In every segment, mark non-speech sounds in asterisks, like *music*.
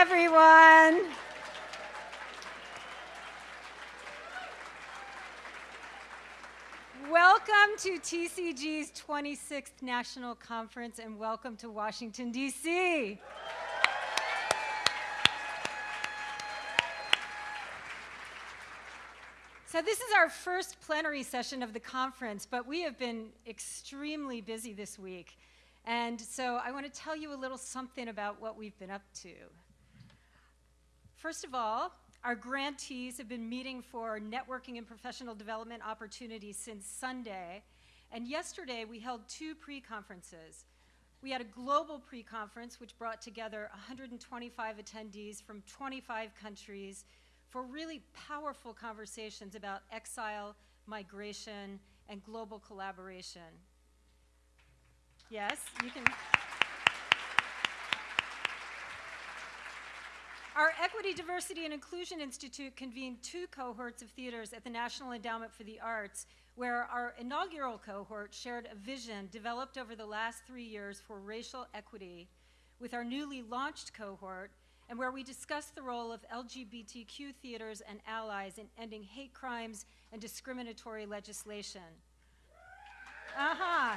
everyone. Welcome to TCG's 26th National Conference and welcome to Washington, D.C. So this is our first plenary session of the conference, but we have been extremely busy this week. And so I want to tell you a little something about what we've been up to. First of all, our grantees have been meeting for networking and professional development opportunities since Sunday. And yesterday we held two pre-conferences. We had a global pre-conference which brought together 125 attendees from 25 countries for really powerful conversations about exile, migration, and global collaboration. Yes, you can. Our Equity, Diversity, and Inclusion Institute convened two cohorts of theaters at the National Endowment for the Arts, where our inaugural cohort shared a vision developed over the last three years for racial equity with our newly launched cohort, and where we discussed the role of LGBTQ theaters and allies in ending hate crimes and discriminatory legislation. Uh-huh.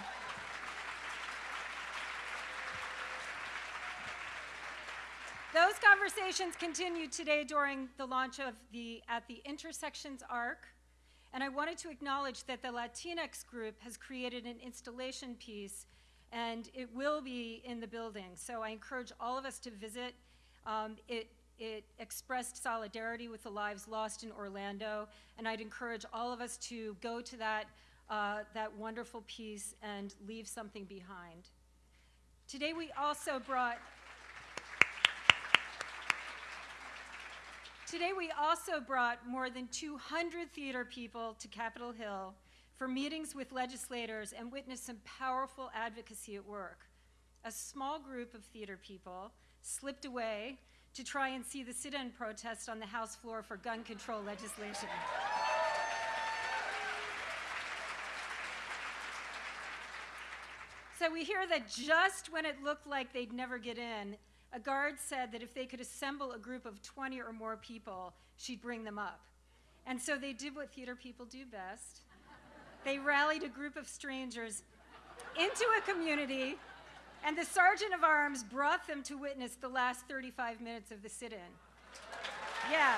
Those conversations continued today during the launch of the At the Intersections ARC, and I wanted to acknowledge that the Latinx group has created an installation piece, and it will be in the building. So I encourage all of us to visit um, it, it expressed solidarity with the lives lost in Orlando, and I'd encourage all of us to go to that, uh, that wonderful piece and leave something behind. Today we also brought Today we also brought more than 200 theater people to Capitol Hill for meetings with legislators and witnessed some powerful advocacy at work. A small group of theater people slipped away to try and see the sit-in protest on the House floor for gun control legislation. So we hear that just when it looked like they'd never get in, a guard said that if they could assemble a group of 20 or more people, she'd bring them up. And so they did what theater people do best. They rallied a group of strangers into a community and the sergeant of arms brought them to witness the last 35 minutes of the sit-in. Yeah.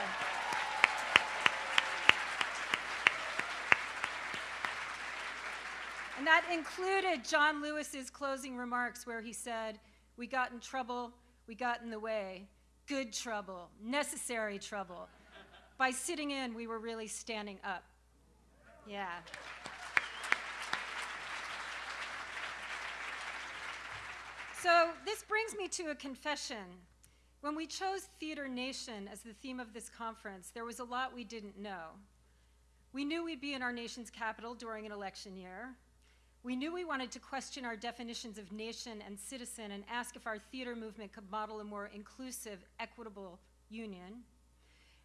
And that included John Lewis's closing remarks where he said, we got in trouble, we got in the way, good trouble, necessary trouble. By sitting in, we were really standing up. Yeah. So this brings me to a confession. When we chose Theater Nation as the theme of this conference, there was a lot we didn't know. We knew we'd be in our nation's capital during an election year. We knew we wanted to question our definitions of nation and citizen and ask if our theater movement could model a more inclusive, equitable union.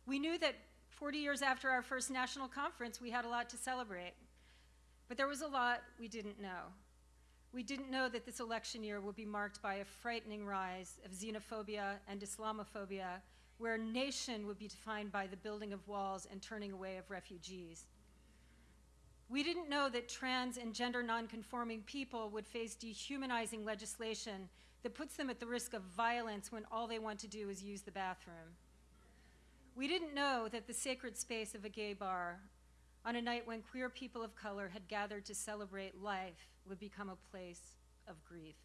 We knew that 40 years after our first national conference, we had a lot to celebrate. But there was a lot we didn't know. We didn't know that this election year would be marked by a frightening rise of xenophobia and Islamophobia, where nation would be defined by the building of walls and turning away of refugees. We didn't know that trans and gender nonconforming people would face dehumanizing legislation that puts them at the risk of violence when all they want to do is use the bathroom. We didn't know that the sacred space of a gay bar on a night when queer people of color had gathered to celebrate life would become a place of grief.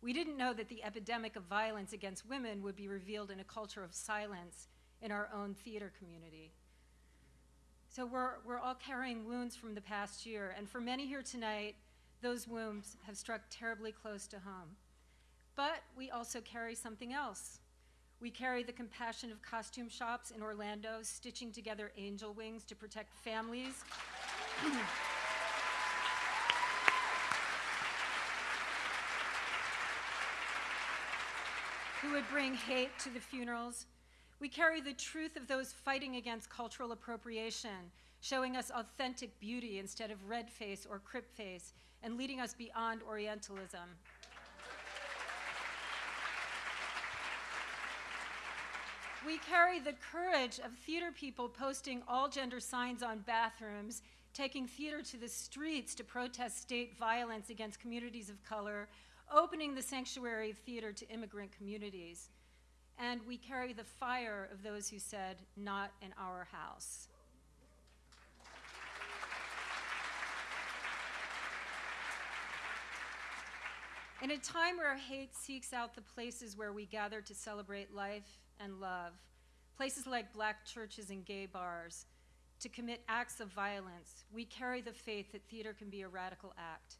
We didn't know that the epidemic of violence against women would be revealed in a culture of silence in our own theater community. So we're, we're all carrying wounds from the past year, and for many here tonight, those wounds have struck terribly close to home. But we also carry something else. We carry the compassion of costume shops in Orlando stitching together angel wings to protect families. *clears throat* who would bring hate to the funerals. We carry the truth of those fighting against cultural appropriation, showing us authentic beauty instead of red face or crip face, and leading us beyond Orientalism. We carry the courage of theater people posting all gender signs on bathrooms, taking theater to the streets to protest state violence against communities of color, opening the sanctuary of theater to immigrant communities. And we carry the fire of those who said, Not in our house. In a time where hate seeks out the places where we gather to celebrate life and love, places like black churches and gay bars, to commit acts of violence, we carry the faith that theater can be a radical act.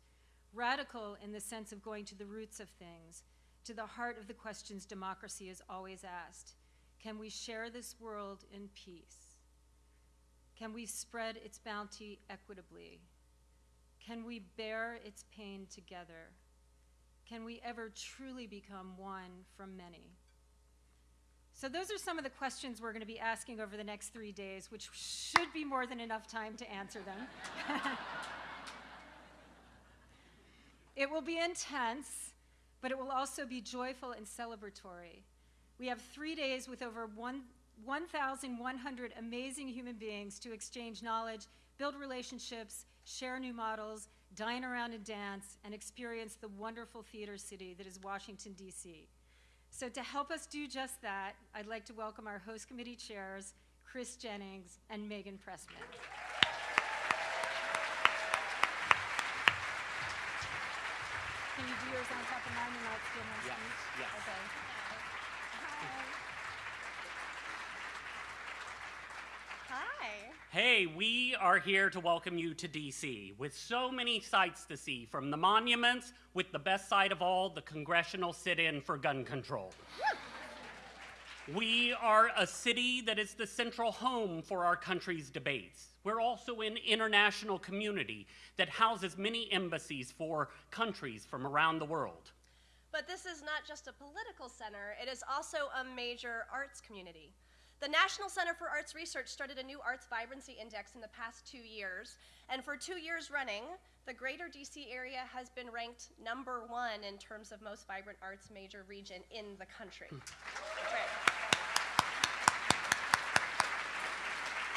Radical in the sense of going to the roots of things, to the heart of the questions democracy is always asked. Can we share this world in peace? Can we spread its bounty equitably? Can we bear its pain together? Can we ever truly become one from many? So, those are some of the questions we're going to be asking over the next three days, which should be more than enough time to answer them. *laughs* it will be intense, but it will also be joyful and celebratory. We have three days with over 1,100 amazing human beings to exchange knowledge, build relationships, share new models, dine around and dance, and experience the wonderful theater city that is Washington, D.C. So, to help us do just that, I'd like to welcome our host committee chairs, Chris Jennings and Meghan Pressman. Can you do yours on top of mine and I'll steal my Yes, speech? yes. Okay. Hi. Hi. Hey, we are here to welcome you to DC with so many sights to see, from the monuments, with the best sight of all, the congressional sit in for gun control. *laughs* We are a city that is the central home for our country's debates. We're also an international community that houses many embassies for countries from around the world. But this is not just a political center, it is also a major arts community. The National Center for Arts Research started a new Arts Vibrancy Index in the past two years, and for two years running, the greater DC area has been ranked number one in terms of most vibrant arts major region in the country. Hmm. Right.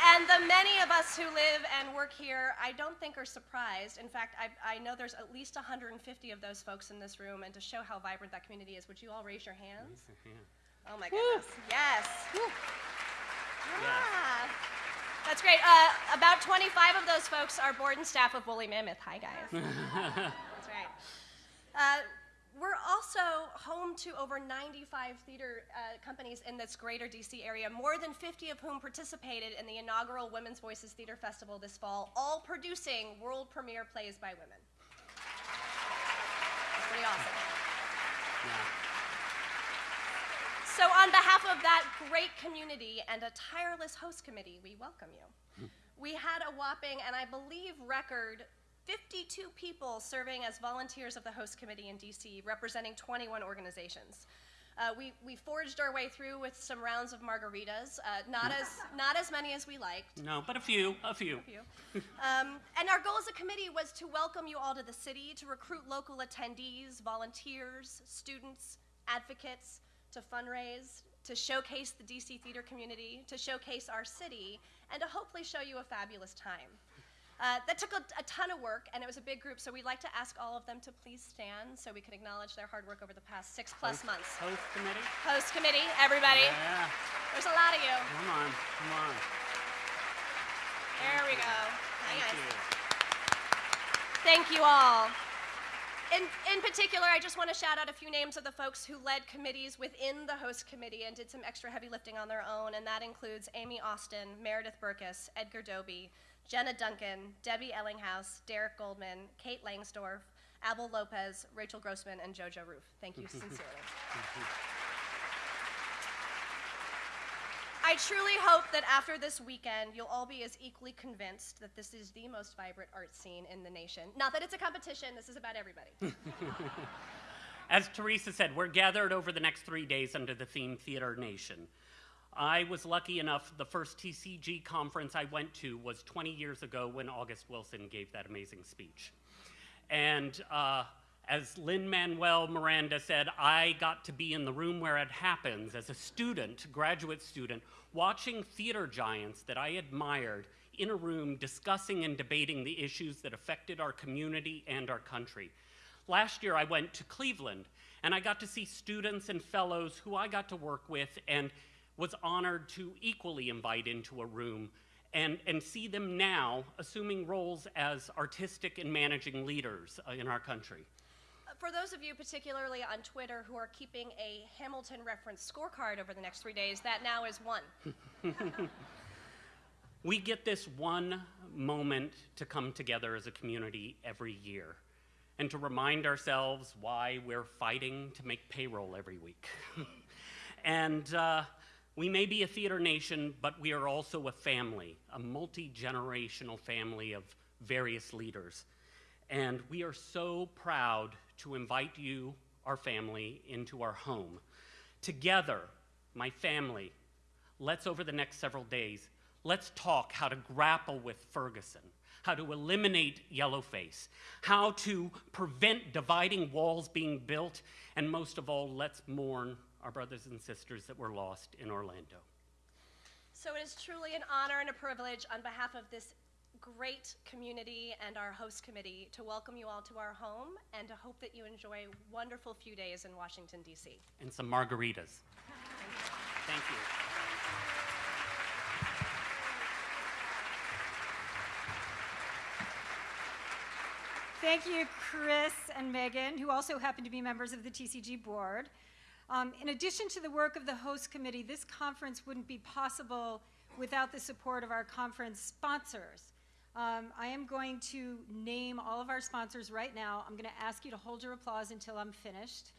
And the many of us who live and work here, I don't think are surprised. In fact, I, I know there's at least 150 of those folks in this room, and to show how vibrant that community is, would you all raise your hands? Oh my goodness. Yes. Ah. That's great. Uh, about 25 of those folks are board and staff of Woolly Mammoth. Hi, guys. *laughs* That's right. Uh, we're also home to over 95 theater uh, companies in this greater DC area, more than 50 of whom participated in the inaugural Women's Voices Theater Festival this fall, all producing world premiere plays by women. That's pretty awesome. Yeah. So, on behalf of that great community and a tireless host committee, we welcome you. we had a whopping, and I believe record, 52 people serving as volunteers of the host committee in DC, representing 21 organizations. Uh, we, we forged our way through with some rounds of margaritas, uh, not, as, *laughs* not as many as we liked. No, but a few, a few. Thank you. Um, and our goal as a committee was to welcome you all to the city, to recruit local attendees, volunteers, students, advocates, to fundraise, to showcase the DC theater community, to showcase our city, and to hopefully show you a fabulous time. Uh, that took a, a ton of work, and it was a big group, so we'd like to ask all of them to please stand so we can acknowledge their hard work over the past six plus months. Host committee? Host committee, everybody. Yeah, There's a lot of you. come on, come on. There we go. Hi, Thank guys. you. Thank you all. In, in particular, I just want to shout out a few names of the folks who led committees within the host committee and did some extra heavy lifting on their own, and that includes Amy Austin, Meredith Burkus, Edgar Doby, Jenna Duncan, Debbie Ellinghaus, Derek Goldman, Kate Langsdorf, Abel Lopez, Rachel Grossman, and Jojo Ruf. Thank you *laughs* sincerely. I truly hope that after this weekend, you'll all be as equally convinced that this is the most vibrant art scene in the nation. Not that it's a competition, this is about everybody. *laughs* As Teresa said, we're gathered over the next three days under the theme Theater Nation. I was lucky enough, the first TCG conference I went to was 20 years ago when August Wilson gave that amazing speech. And uh, As Lin Manuel Miranda said, I got to be in the room where it happens as a student, graduate student, watching theater giants that I admired in a room discussing and debating the issues that affected our community and our country. Last year, I went to Cleveland and I got to see students and fellows who I got to work with and was honored to equally invite into a room and, and see them now assuming roles as artistic and managing leaders uh, in our country. For those of you, particularly on Twitter, who are keeping a Hamilton reference scorecard over the next three days, that now is one. *laughs* We get this one moment to come together as a community every year and to remind ourselves why we're fighting to make payroll every week. *laughs* and uh, we may be a theater nation, but we are also a family, a multi generational family of various leaders. And we are so proud to invite you, our family, into our home. Together, my family, let's over the next several days, let's talk how to grapple with Ferguson, how to eliminate yellowface, how to prevent dividing walls being built, and most of all, let's mourn our brothers and sisters that were lost in Orlando. So it is truly an honor and a privilege on behalf of this great community and our host committee to welcome you all to our home and to hope that you enjoy a wonderful few days in Washington, D.C. And some margaritas. Thank you. Thank you, Chris and Meghan, who also happen to be members of the TCG board. Um, in addition to the work of the host committee, this conference wouldn't be possible without the support of our conference sponsors. Um, I am going to name all of our sponsors right now. I'm going to ask you to hold your applause until I'm finished.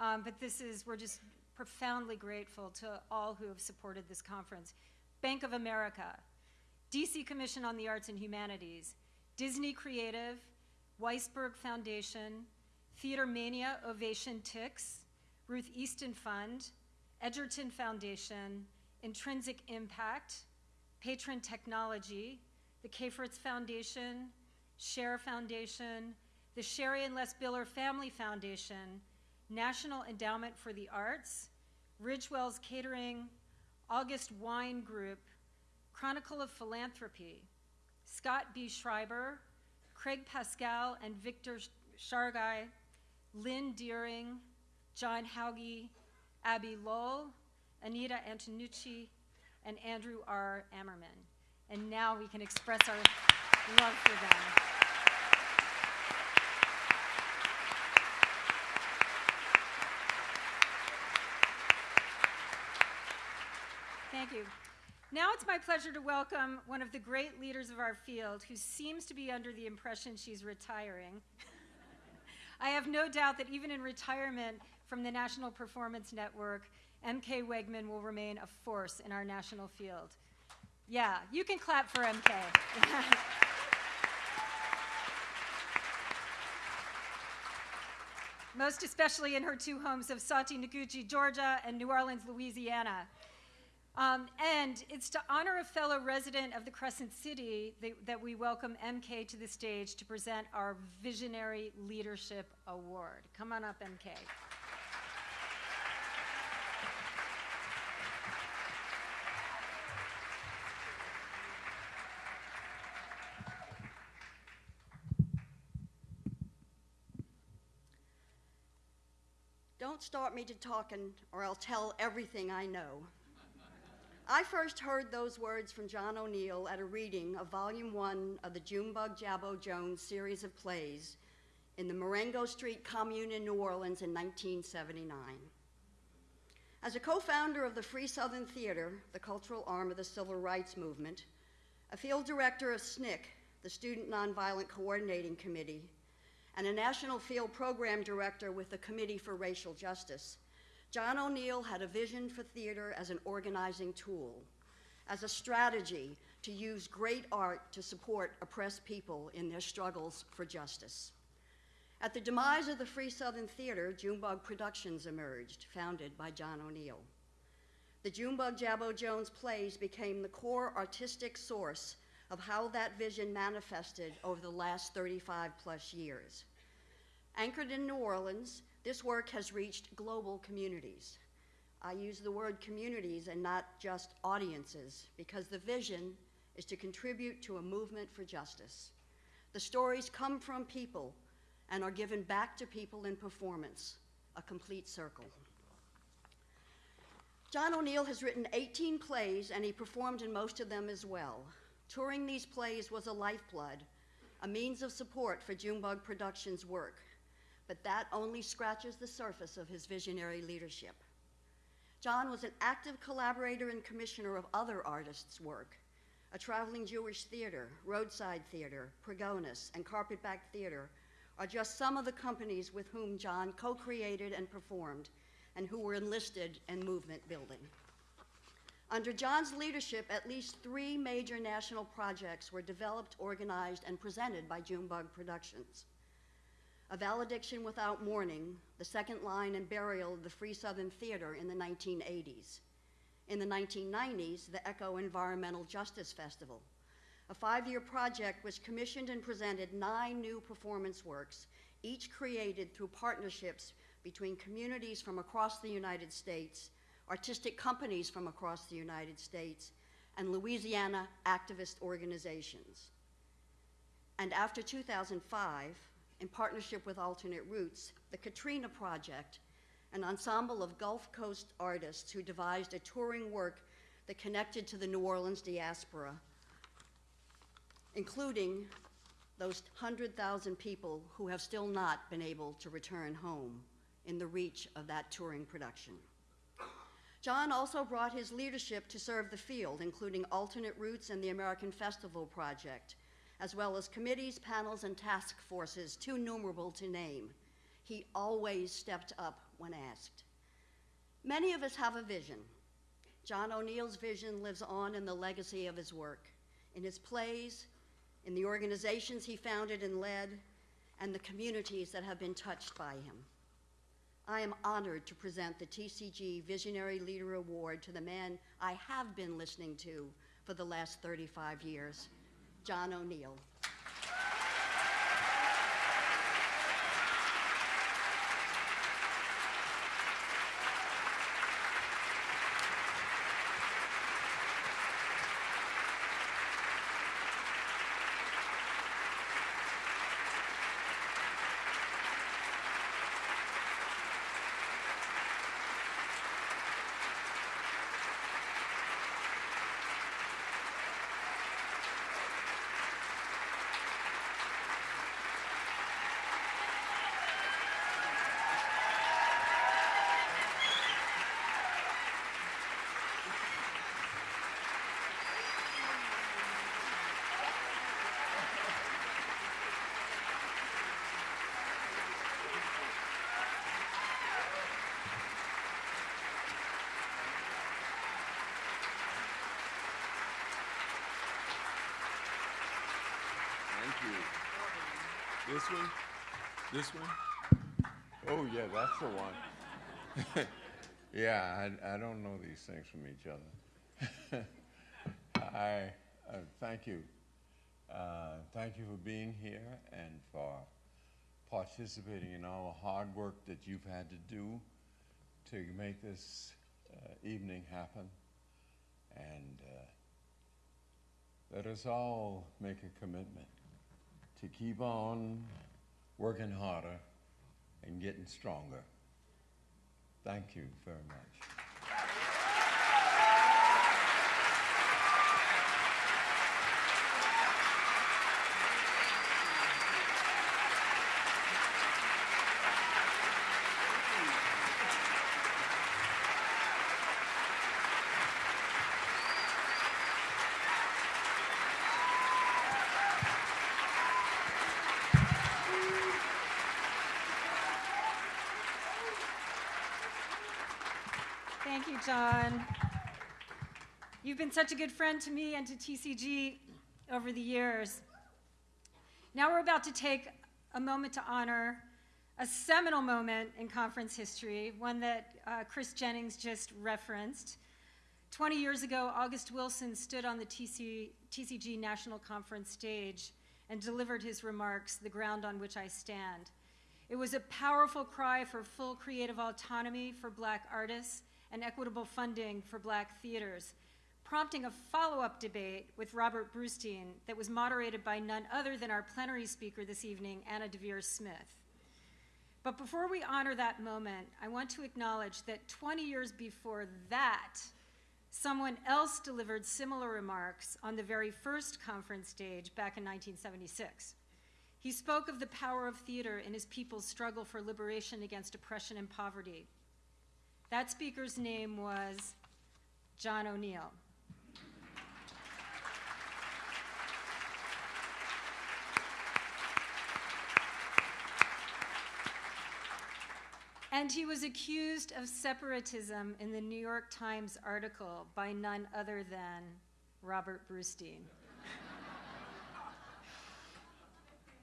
Um, but this is, we're just profoundly grateful to all who have supported this conference. Bank of America, DC Commission on the Arts and Humanities, Disney Creative, Weisberg Foundation, Theater Mania Ovation Tix, Ruth Easton Fund, Edgerton Foundation, Intrinsic Impact, Patron Technology, the K. Foundation, Share Foundation, the Sherry and Les Biller Family Foundation, National Endowment for the Arts, Ridgewell's Catering, August Wine Group, Chronicle of Philanthropy, Scott B. Schreiber, Craig Pascal and Victor Shargai, Lynn Deering, John Hauge, Abby Lowell, Anita Antonucci, and Andrew R. Ammerman. And now we can express our love for them. Thank you. Now it's my pleasure to welcome one of the great leaders of our field who seems to be under the impression she's retiring. *laughs* I have no doubt that even in retirement from the National Performance Network, MK Wegman will remain a force in our national field. Yeah, you can clap for MK. *laughs* Most especially in her two homes of Sautee Nacoochee, Georgia, and New Orleans, Louisiana. Um, and it's to honor a fellow resident of the Crescent City that, that, we welcome MK to the stage to present our Visionary Leadership Award. Come on up, MK. Don't start me to talking, or I'll tell everything I know. *laughs* I first heard those words from John O'Neill at a reading of Volume 1 of the Junebug Jabbo Jones series of plays in the Marengo Street Commune in New Orleans in 1979. As a co founder of the Free Southern Theater, the cultural arm of the Civil Rights Movement, a field director of SNCC, the Student Nonviolent Coordinating Committee, and a national field program director with the Committee for Racial Justice, John O'Neill had a vision for theater as an organizing tool, as a strategy to use great art to support oppressed people in their struggles for justice. At the demise of the Free Southern Theater, Junebug Productions emerged, founded by John O'Neill. The Junebug Jabbo Jones plays became the core artistic source of how that vision manifested over the last 35 plus years. Anchored in New Orleans, this work has reached global communities. I use the word communities and not just audiences because the vision is to contribute to a movement for justice. The stories come from people and are given back to people in performance, a complete circle. John O'Neill has written 18 plays and he performed in most of them as well. Touring these plays was a lifeblood, a means of support for Junebug Productions' work, but that only scratches the surface of his visionary leadership. John was an active collaborator and commissioner of other artists' work. A traveling Jewish theater, roadside theater, Pregones, and Carpetbag Theater are just some of the companies with whom John co created and performed and who were enlisted in movement building. Under John's leadership, at least three major national projects were developed, organized, and presented by Junebug Productions. A Valediction Without Mourning, the second line and burial of the Free Southern Theater in the 1980s. In the 1990s, the Echo Environmental Justice Festival, a five year project which commissioned and presented nine new performance works, each created through partnerships between communities from across the United States, artistic companies from across the United States, and Louisiana activist organizations. And after 2005, in partnership with Alternate Roots, the Katrina Project, an ensemble of Gulf Coast artists who devised a touring work that connected to the New Orleans diaspora, including those 100,000 people who have still not been able to return home in the reach of that touring production. John also brought his leadership to serve the field, including Alternate Roots and the American Festival Project, as well as committees, panels, and task forces too numerable to name. He always stepped up when asked. Many of us have a vision. John O'Neill's vision lives on in the legacy of his work, in his plays, in the organizations he founded and led, and the communities that have been touched by him. I am honored to present the TCG Visionary Leader Award to the man I have been listening to for the last 35 years, John O'Neill. Thank you. This one? This one? Oh, yeah, that's the one. *laughs* yeah, I, I don't know these things from each other. *laughs* I uh, thank you. Uh, thank you for being here and for participating in all the hard work that you've had to do to make this uh, evening happen. And uh, let us all make a commitment to keep on working harder and getting stronger. Thank you very much. John. You've been such a good friend to me and to TCG over the years. Now we're about to take a moment to honor a seminal moment in conference history, one that uh, Chris Jennings just referenced. 20 years ago, August Wilson stood on the TC, TCG National Conference stage and delivered his remarks, The Ground on Which I Stand. It was a powerful cry for full creative autonomy for black artists and equitable funding for black theaters, prompting a follow-up debate with Robert Brustein that was moderated by none other than our plenary speaker this evening, Anna Deavere Smith. But before we honor that moment, I want to acknowledge that 20 years before that, someone else delivered similar remarks on the very first conference stage back in 1976. He spoke of the power of theater in his people's struggle for liberation against oppression and poverty. That speaker's name was John O'Neill. And he was accused of separatism in the New York Times article by none other than Robert Brustein.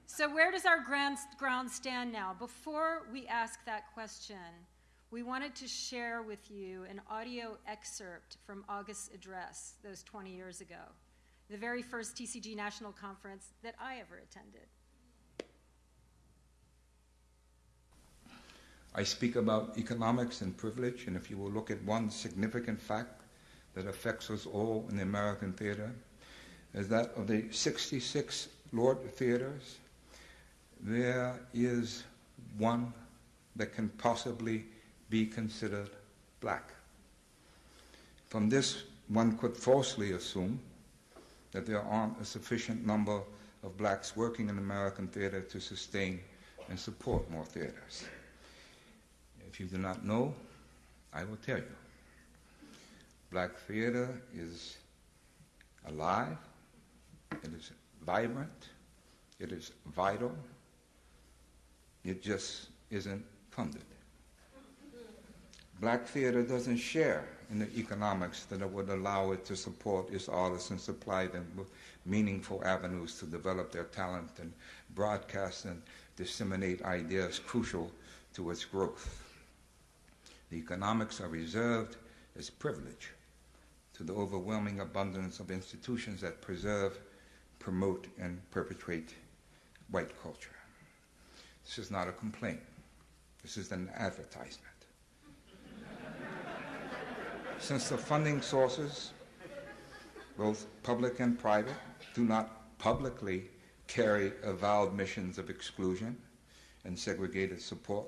so, where does our ground, ground stand now? Before we ask that question, we wanted to share with you an audio excerpt from August's address those 20 years ago, the very first TCG National Conference that I ever attended. I speak about economics and privilege, and if you will look at one significant fact that affects us all in the American theater, is that of the 66 LORT theaters, there is one that can possibly be considered black. From this, one could falsely assume that there aren't a sufficient number of blacks working in American theater to sustain and support more theaters. If you do not know, I will tell you. Black theater is alive, it is vibrant, it is vital, it just isn't funded. Black theater doesn't share in the economics that would allow it to support its artists and supply them with meaningful avenues to develop their talent and broadcast and disseminate ideas crucial to its growth. The economics are reserved as privilege to the overwhelming abundance of institutions that preserve, promote, and perpetuate white culture. This is not a complaint. This is an advertisement. Since the funding sources, both public and private, do not publicly carry avowed missions of exclusion and segregated support,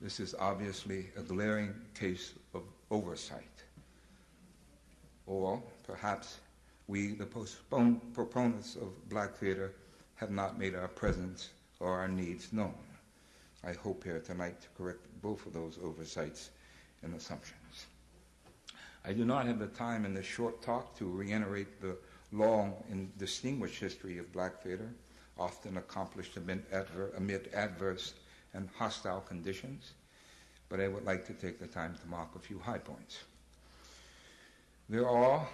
this is obviously a glaring case of oversight. Or perhaps we, the proponents of black theater, have not made our presence or our needs known. I hope here tonight to correct both of those oversights and assumptions. I do not have the time in this short talk to reiterate the long and distinguished history of black theater, often accomplished amid, adver- amid adverse and hostile conditions, but I would like to take the time to mark a few high points. There are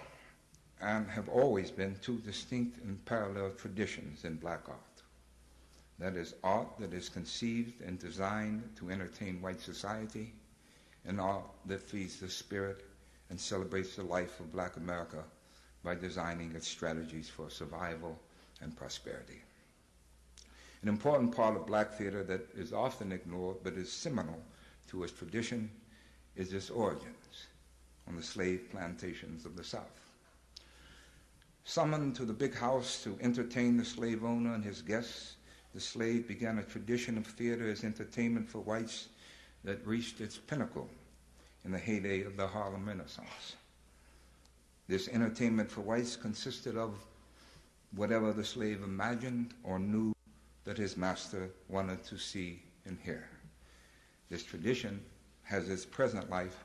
and have always been two distinct and parallel traditions in black art. That is art that is conceived and designed to entertain white society, and art that feeds the spirit and celebrates the life of black America by designing its strategies for survival and prosperity. An important part of black theater that is often ignored but is seminal to its tradition is its origins on the slave plantations of the South. Summoned to the big house to entertain the slave owner and his guests, the slave began a tradition of theater as entertainment for whites that reached its pinnacle in the heyday of the Harlem Renaissance. This entertainment for whites consisted of whatever the slave imagined or knew that his master wanted to see and hear. This tradition has its present life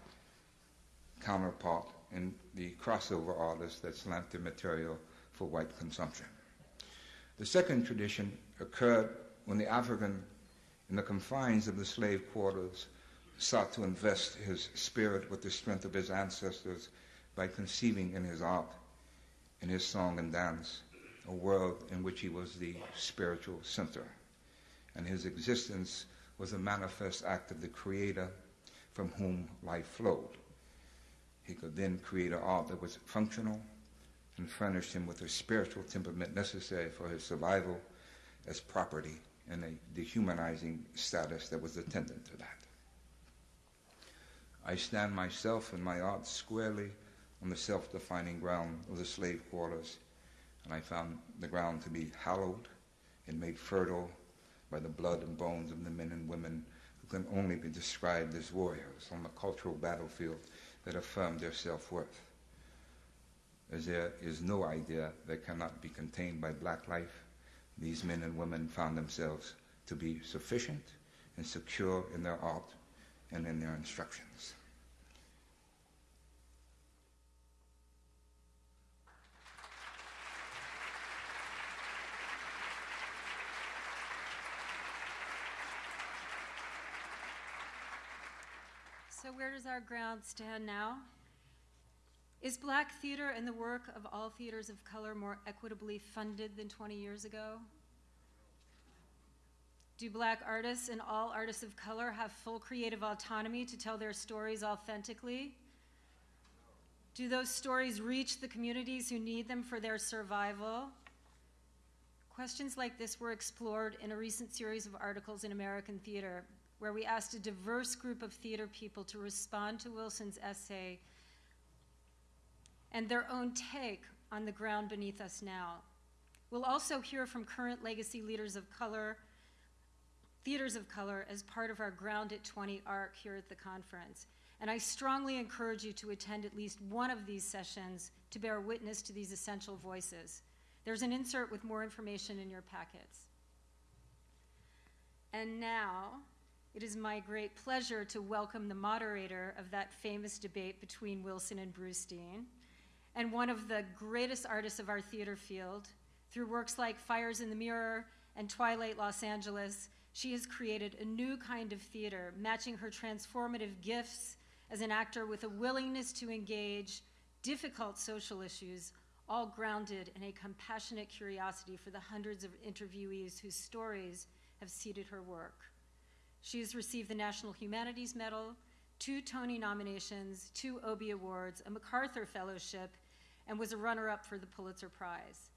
counterpart in the crossover artists that slant their material for white consumption. The second tradition occurred when the African, in the confines of the slave quarters, sought to invest his spirit with the strength of his ancestors by conceiving in his art, in his song and dance, a world in which he was the spiritual center. And his existence was a manifest act of the Creator from whom life flowed. He could then create an art that was functional and furnished him with the spiritual temperament necessary for his survival as property and a dehumanizing status that was attendant to that. I stand myself and my art squarely on the self defining ground of the slave quarters, and I found the ground to be hallowed and made fertile by the blood and bones of the men and women who can only be described as warriors on the cultural battlefield that affirmed their self worth. As there is no idea that cannot be contained by black life, these men and women found themselves to be sufficient and secure in their art and in their instructions. So, where does our ground stand now? Is black theater and the work of all theaters of color more equitably funded than 20 years ago? Do black artists and all artists of color have full creative autonomy to tell their stories authentically? Do those stories reach the communities who need them for their survival? Questions like this were explored in a recent series of articles in American Theater, where we asked a diverse group of theater people to respond to Wilson's essay and their own take on the ground beneath us now. We'll also hear from current legacy leaders of color, theaters of color, as part of our Ground at 20 arc here at the conference. And I strongly encourage you to attend at least one of these sessions to bear witness to these essential voices. There's an insert with more information in your packets. And now, it is my great pleasure to welcome the moderator of that famous debate between Wilson and Brustein, and one of the greatest artists of our theater field. Through works like Fires in the Mirror and Twilight Los Angeles, she has created a new kind of theater, matching her transformative gifts as an actor with a willingness to engage difficult social issues, all grounded in a compassionate curiosity for the hundreds of interviewees whose stories have seeded her work. She has received the National Humanities Medal, two Tony nominations, two Obie Awards, a MacArthur Fellowship, and was a runner-up for the Pulitzer Prize.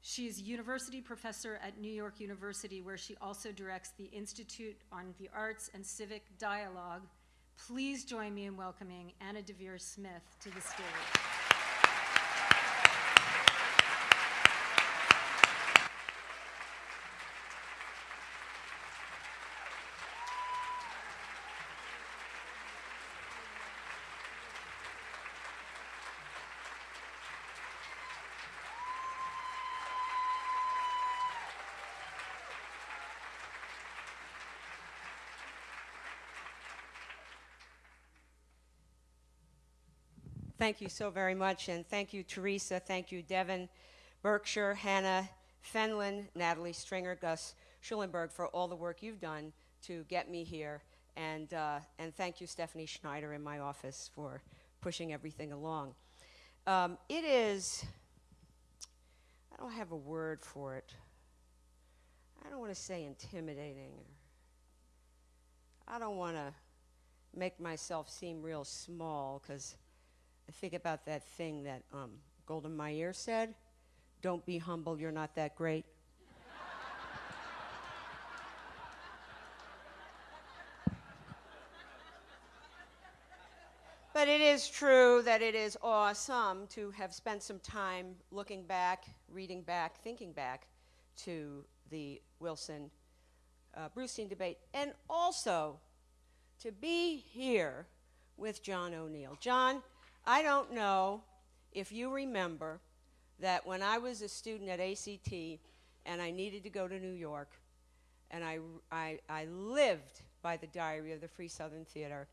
She is university professor at New York University, where she also directs the Institute on the Arts and Civic Dialogue. Please join me in welcoming Anna Deavere Smith to the stage. Thank you so very much, and thank you, Teresa. Thank you, Devin, Berkshire, Hannah, Fenlon, Natalie Stringer, Gus Schulenburg for all the work you've done to get me here, and uh, and thank you, Stephanie Schneider, in my office for pushing everything along. Um, it is. I don't have a word for it. I don't want to say intimidating. I don't want to make myself seem real small because I think about that thing that um, Golda said Don't be humble, you're not that great. but it is true that it is awesome to have spent some time looking back, reading back, thinking back to the Wilson uh, debate, and also to be here with John O'Neill. John, I don't know if you remember that when I was a student at ACT and I needed to go to New York, and I, I, I lived by the diary of the Free Southern Theater,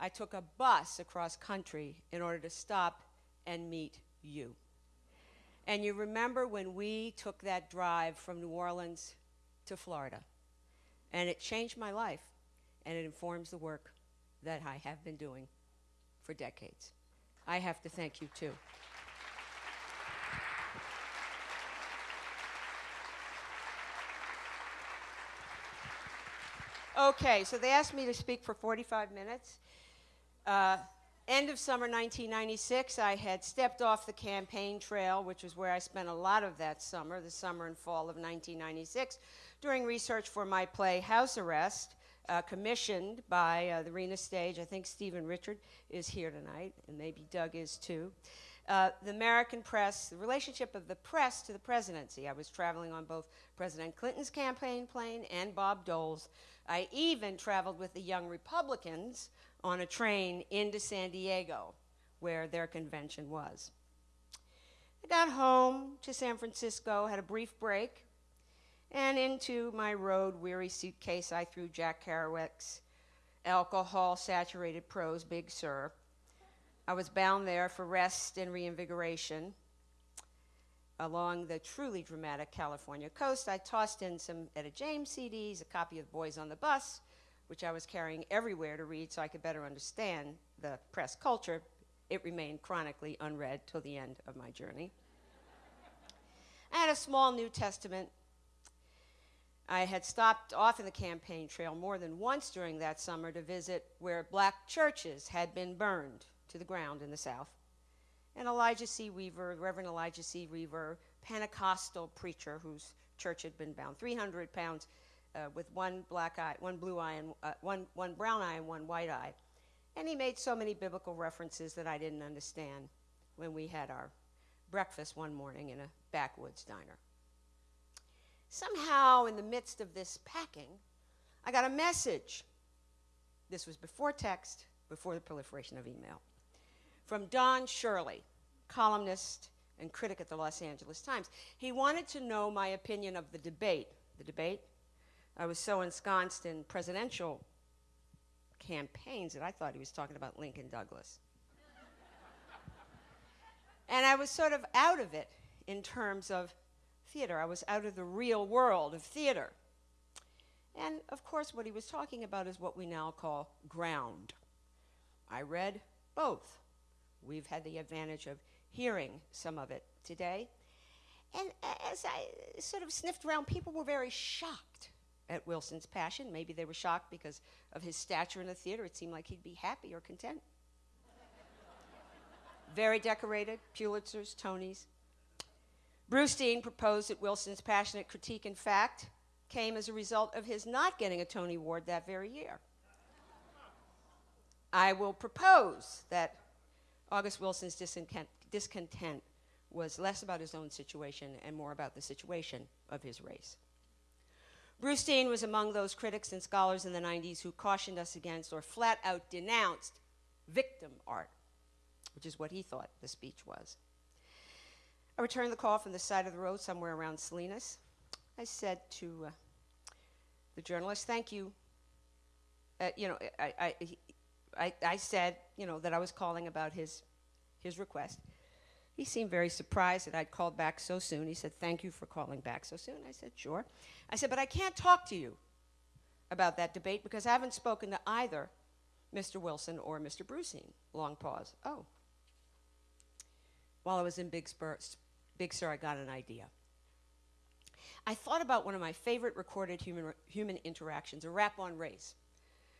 I took a bus across country in order to stop and meet you. And you remember when we took that drive from New Orleans to Florida. And it changed my life, and it informs the work that I have been doing for decades. I have to thank you too. Okay, so they asked me to speak for 45 minutes. Uh, end of summer 1996, I had stepped off the campaign trail, which was where I spent a lot of that summer, the summer and fall of 1996, doing research for my play House Arrest, uh, commissioned by uh, the Arena Stage. I think Stephen Richard is here tonight, and maybe Doug is too. Uh, the American press, the relationship of the press to the presidency. I was traveling on both President Clinton's campaign plane and Bob Dole's. I even traveled with the Young Republicans on a train into San Diego, where their convention was. I got home to San Francisco, had a brief break, and into my road weary suitcase I threw Jack Kerouac's alcohol saturated prose, Big Sur. I was bound there for rest and reinvigoration. Along the truly dramatic California coast, I tossed in some Etta James CDs, a copy of Boys on the Bus, which I was carrying everywhere to read so I could better understand the press culture. It remained chronically unread till the end of my journey. I had a small New Testament. I had stopped off in the campaign trail more than once during that summer to visit where black churches had been burned to the ground in the South. And Elijah C. Weaver, Reverend Elijah C. Weaver, Pentecostal preacher whose church had been bound 300 pounds uh, with one black eye, one blue eye, and uh, one, one brown eye, and one white eye. And he made so many biblical references that I didn't understand when we had our breakfast one morning in a backwoods diner. Somehow, in the midst of this packing, I got a message. This was before text, before the proliferation of email, from Don Shirley, columnist and critic at the Los Angeles Times. He wanted to know my opinion of the debate. The debate? I was so ensconced in presidential campaigns that I thought he was talking about Lincoln Douglas. and I was sort of out of it in terms of theater. I was out of the real world of theater. And of course, what he was talking about is what we now call ground. I read both. We've had the advantage of hearing some of it today. And as I sort of sniffed around, people were very shocked at Wilson's passion. Maybe they were shocked because of his stature in the theater. It seemed like he'd be happy or content. *laughs* very decorated, Pulitzers, Tonys. Dean proposed that Wilson's passionate critique, in fact, came as a result of his not getting a Tony Award that very year. I will propose that August Wilson's discontent, was less about his own situation and more about the situation of his race. Dean was among those critics and scholars in the 90s who cautioned us against or flat out denounced victim art, which is what he thought the speech was. I returned the call from the side of the road somewhere around Salinas. I said to uh, the journalist, thank you. Uh, you know, I, I, I, I said, you know, that I was calling about his, his request. He seemed very surprised that I'd called back so soon. He said, Thank you for calling back so soon. I said, Sure. I said, But I can't talk to you about that debate because I haven't spoken to either Mr. Wilson or Mr. Brustein. Long pause. Oh. While I was in Big, Spur, Big Sur, I got an idea. I thought about one of my favorite recorded human, human interactions, a rap on race.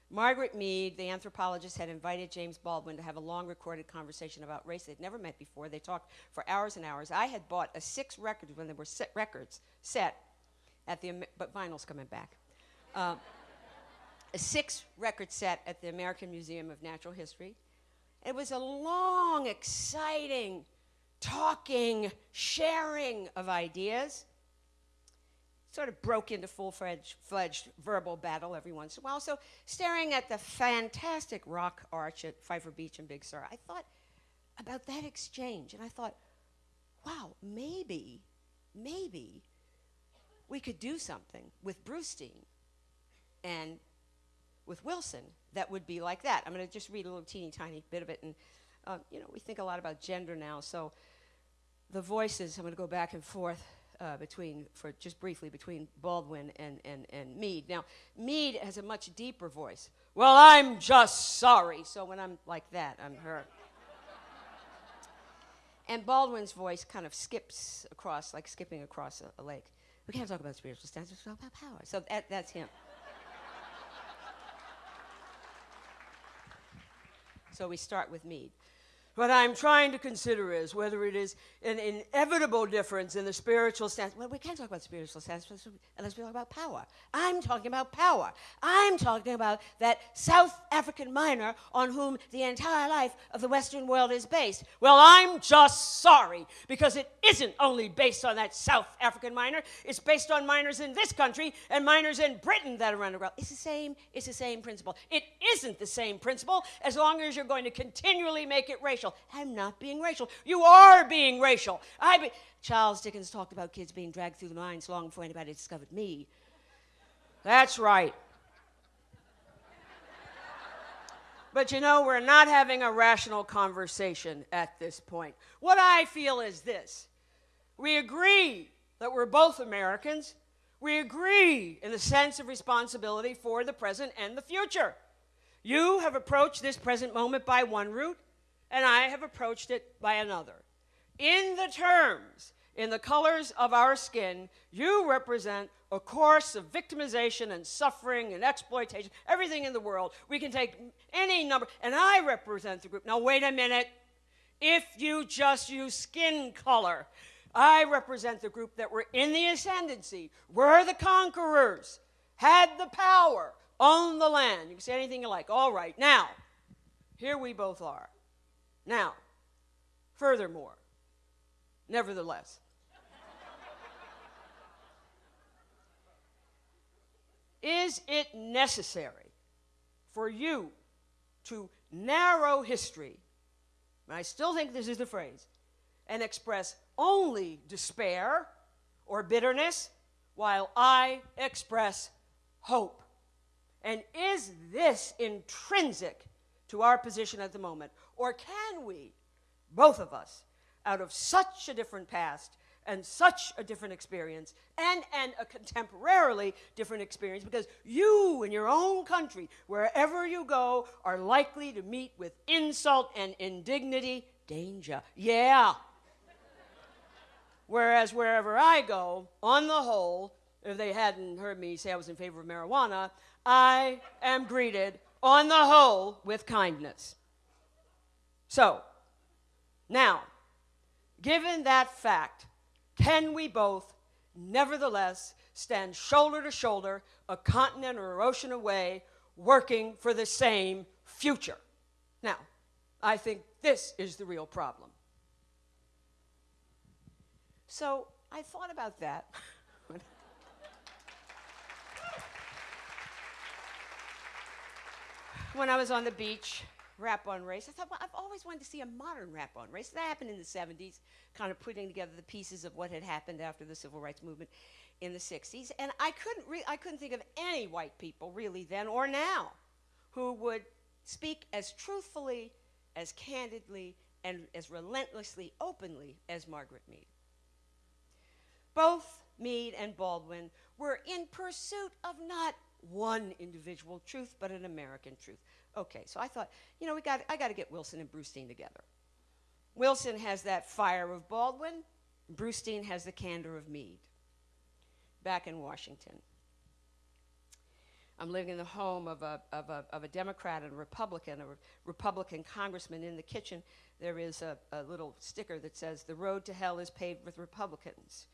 Margaret Mead, the anthropologist, had invited James Baldwin to have a long recorded conversation about race. They'd never met before. They talked for hours and hours. I had bought a six records when there were set records set at the, but vinyl's coming back. Uh, a six record set at the American Museum of Natural History. It was a long, exciting, talking, sharing of ideas sort of broke into full-fledged verbal battle every once in a while. So staring at the fantastic rock arch at Pfeiffer Beach and Big Sur, I thought about that exchange, and I thought, wow, maybe, maybe we could do something with Dean and with Wilson that would be like that. I'm going to just read a little teeny tiny bit of it, and uh, you know, we think a lot about gender now, so the voices, I'm going to go back and forth uh, between, for just briefly, between Baldwin and, and, and Mead. Now, Mead has a much deeper voice. Well, I'm just sorry. So when I'm like that, I'm her. and Baldwin's voice kind of skips across, like skipping across a, a lake. We can't talk about spiritual stances, we talk about power. So that, that's him. So we start with Mead. What I'm trying to consider is whether it is an inevitable difference in the spiritual sense. Well, we can't talk about spiritual stance unless we talk about power. I'm talking about power. I'm talking about that South African miner on whom the entire life of the Western world is based. Well, I'm just sorry because it isn't only based on that South African miner. It's based on miners in this country and miners in Britain that are world. It's the same. It's the same principle. It isn't the same principle as long as you're going to continually make it racial racial. I'm not being racial. You are being racial. I be- Charles Dickens talked about kids being dragged through the mines long before anybody discovered me. That's right. But you know, we're not having a rational conversation at this point. What I feel is this we agree that we're both Americans. We agree in the sense of responsibility for the present and the future. You have approached this present moment by one route and I have approached it by another. In the terms, in the colors of our skin, you represent a course of victimization and suffering and exploitation, everything in the world. We can take any number, and I represent the group. Now, wait a minute. If you just use skin color, I represent the group that were in the ascendancy, were the conquerors, had the power, owned the land. You can say anything you like. All right, now, here we both are. Now, furthermore, nevertheless, is it necessary for you to narrow history, and I still think this is the phrase, and express only despair or bitterness while I express hope? And is this intrinsic to our position at the moment? Or can we, both of us, out of such a different past and such a different experience and, and a contemporarily different experience because you in your own country, wherever you go, are likely to meet with insult and indignity, danger. Yeah. Whereas wherever I go, on the whole, if they hadn't heard me say I was in favor of marijuana, I am greeted, on the whole, with kindness. So, now, given that fact, can we both nevertheless stand shoulder to shoulder, a continent or ocean away, working for the same future? Now, I think this is the real problem. So, I thought about that. *laughs* when I was on the beach rap on race. I thought, well, I've always wanted to see a modern rap on race. That happened in the 70s, kind of putting together the pieces of what had happened after the civil rights movement in the 60s. And I couldn't, I couldn't think of any white people, really, then or now, who would speak as truthfully, as candidly, and as relentlessly openly as Margaret Mead. Both Mead and Baldwin were in pursuit of not one individual truth, but an American truth. Okay, so I thought, you know, we got, I got to get Wilson and Brustein together. Wilson has that fire of Baldwin, Brustein has the candor of Mead. Back in Washington. I'm living in the home of a, of a, of a Democrat and a Republican, a re- Republican congressman. In the kitchen, there is a, a little sticker that says, The road to hell is paved with Republicans.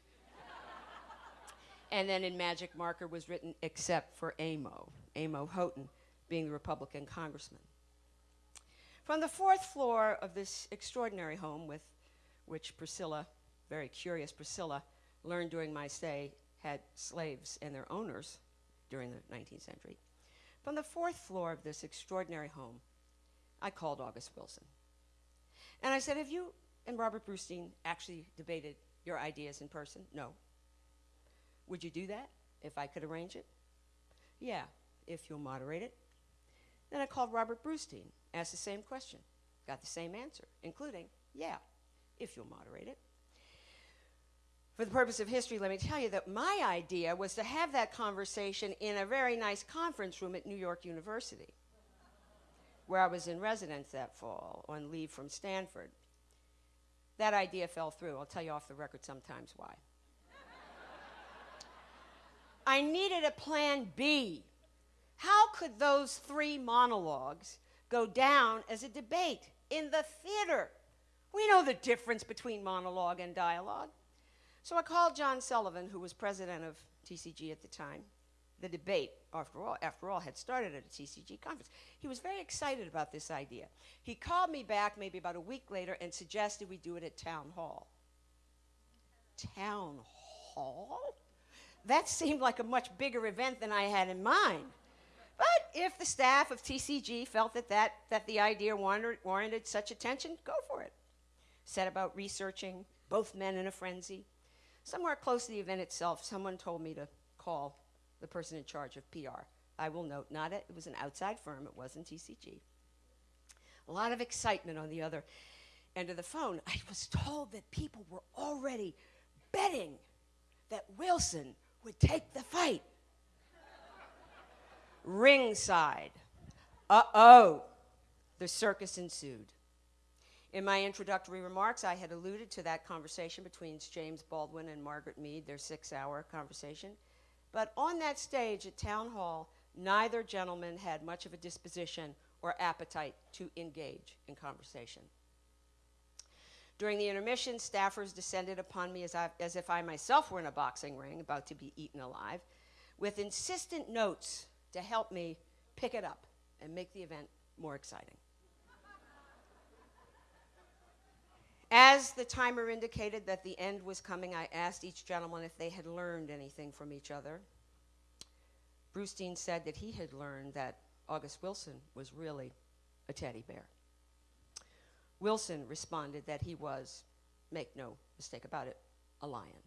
And then in magic marker was written, Except for Amo, Amo Houghton being the Republican congressman. From the fourth floor of this extraordinary home, with which Priscilla, very curious Priscilla, learned during my stay, had slaves and their owners during the 19th century. From the fourth floor of this extraordinary home, I called August Wilson. And I said, Have you and Robert Brustein actually debated your ideas in person? No. Would you do that if I could arrange it? Yeah, if you'll moderate it. Then I called Robert Brustein, asked the same question, got the same answer, including, yeah, if you'll moderate it. For the purpose of history, let me tell you that my idea was to have that conversation in a very nice conference room at New York University, where I was in residence that fall on leave from Stanford. That idea fell through. I'll tell you off the record sometimes why. I needed a plan B how could those three monologues go down as a debate in the theater. We know the difference between monologue and dialogue. So I called John Sullivan, who was president of TCG at the time. The debate, after all, after all, had started at a TCG conference. He was very excited about this idea. He called me back maybe about a week later and suggested we do it at town hall. Town hall? That seemed like a much bigger event than I had in mind. But if the staff of TCG felt that, that, that the idea warranted, warranted such attention, go for it. Set about researching, both men in a frenzy. Somewhere close to the event itself, someone told me to call the person in charge of PR. I will note, not a, it was an outside firm, it wasn't TCG. A lot of excitement on the other end of the phone. I was told that people were already betting that Wilson would take the fight. Ringside. Uh oh. The circus ensued. In my introductory remarks, I had alluded to that conversation between James Baldwin and Margaret Mead, their six hour conversation. But on that stage at Town Hall, neither gentleman had much of a disposition or appetite to engage in conversation. During the intermission, staffers descended upon me as, I, as if I myself were in a boxing ring about to be eaten alive, with insistent notes to help me pick it up and make the event more exciting. As the timer indicated that the end was coming, I asked each gentleman if they had learned anything from each other. Brustein said that he had learned that August Wilson was really a teddy bear. Wilson responded that he was, make no mistake about it, a lion.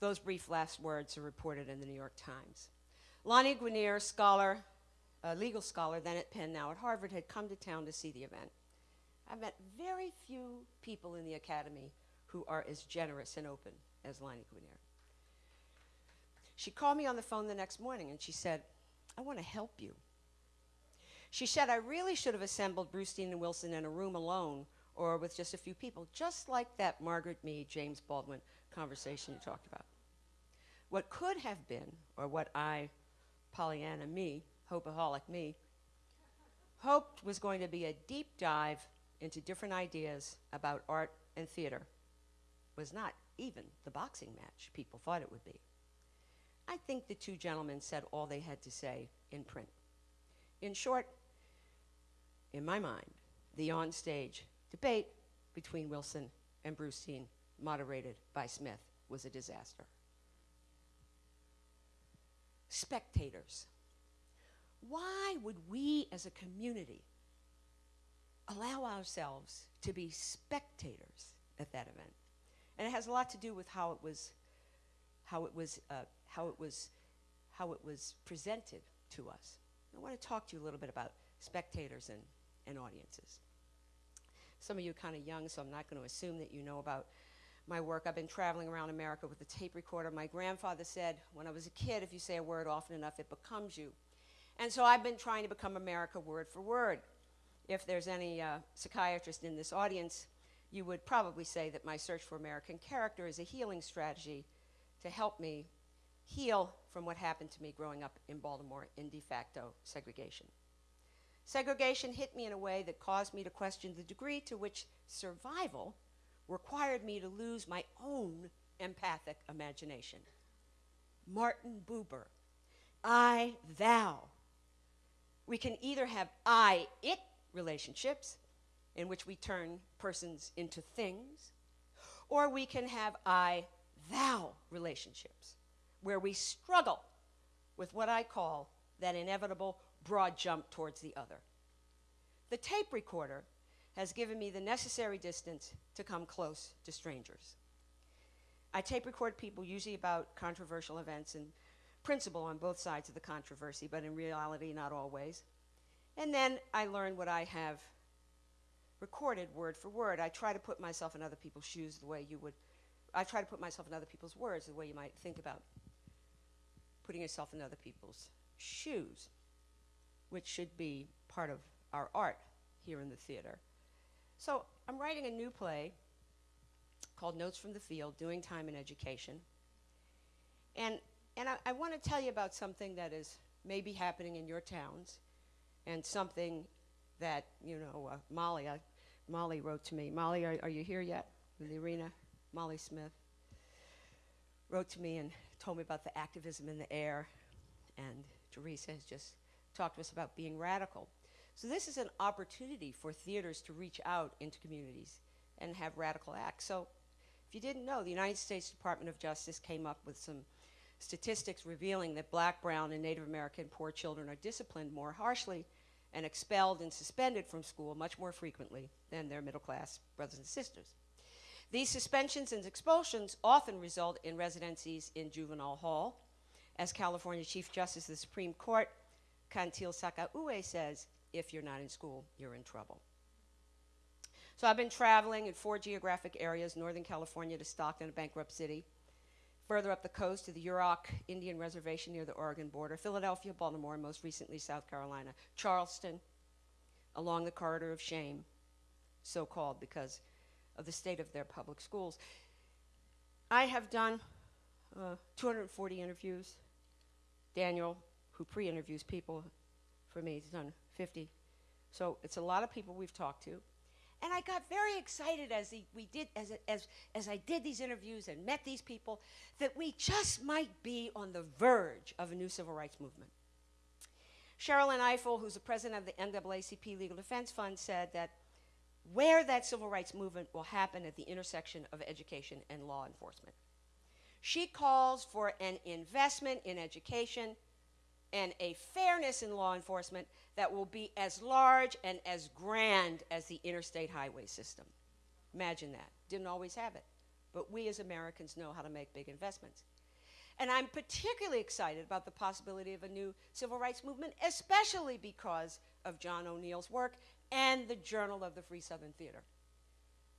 Those brief last words are reported in the New York Times. Lani Guinier, scholar, a legal scholar, then at Penn, now at Harvard, had come to town to see the event. I've met very few people in the academy who are as generous and open as Lani Guinier. She called me on the phone the next morning and she said, I want to help you. She said, I really should have assembled Brustein and Wilson in a room alone or with just a few people, just like that Margaret Mead, James Baldwin conversation you talked about. What could have been, or what I, Pollyanna me, hopeaholic me, hoped was going to be a deep dive into different ideas about art and theater was not even the boxing match people thought it would be. I think the two gentlemen said all they had to say in print. In short, in my mind, the onstage debate between Wilson and Brustein, moderated by Smith, was a disaster. Spectators. Why would we as a community allow ourselves to be spectators at that event? And it has a lot to do with how it was, how it was, uh, how it was, how it was presented to us. I want to talk to you a little bit about spectators and, and audiences. Some of you are kind of young, so I'm not going to assume that you know about my work. I've been traveling around America with a tape recorder. My grandfather said, when I was a kid, if you say a word often enough, it becomes you. And so I've been trying to become America word for word. If there's any uh, psychiatrist in this audience, you would probably say that my search for American character is a healing strategy to help me heal from what happened to me growing up in Baltimore in de facto segregation. Segregation hit me in a way that caused me to question the degree to which survival required me to lose my own empathic imagination. Martin Buber, I, thou. We can either have I, it relationships, in which we turn persons into things, or we can have I, thou relationships, where we struggle with what I call that inevitable broad jump towards the other. The tape recorder has given me the necessary distance to come close to strangers. I tape record people usually about controversial events and principle on both sides of the controversy, but in reality, not always. And then I learn what I have recorded word for word. I try to put myself in other people's shoes the way you would, I try to put myself in other people's words the way you might think about putting yourself in other people's shoes, which should be part of our art here in the theater. So I'm writing a new play called Notes from the Field, Doing Time in Education. And, and I, I want to tell you about something that is maybe happening in your towns and something that, you know, uh, Molly, Molly wrote to me. Molly, are, are you here yet in the arena? Molly Smith wrote to me and told me about the activism in the air. And Teresa has just talked to us about being radical. So, this is an opportunity for theaters to reach out into communities and have radical acts. So, if you didn't know, the United States Department of Justice came up with some statistics revealing that black, brown, and Native American poor children are disciplined more harshly and expelled and suspended from school much more frequently than their middle class brothers and sisters. These suspensions and expulsions often result in residencies in juvenile hall. As California Chief Justice of the Supreme Court, Cantil-Sakauye says, if you're not in school, you're in trouble. So I've been traveling in four geographic areas Northern California to Stockton, a bankrupt city, further up the coast to the Yurok Indian Reservation near the Oregon border, Philadelphia, Baltimore, and most recently South Carolina, Charleston, along the corridor of shame, so called because of the state of their public schools. I have done uh, 240 interviews. Daniel, who pre interviews people for me, He's done 50. So it's a lot of people we've talked to. And I got very excited as, he, we did, as, as, as I did these interviews and met these people that we just might be on the verge of a new civil rights movement. Sherilyn Ifill, who's the president of the NAACP Legal Defense Fund, said that where that civil rights movement will happen at the intersection of education and law enforcement. She calls for an investment in education and a fairness in law enforcement that will be as large and as grand as the interstate highway system. Imagine that. Didn't always have it. But we as Americans know how to make big investments. And I'm particularly excited about the possibility of a new civil rights movement, especially because of John O'Neal's work and the Journal of the Free Southern Theater.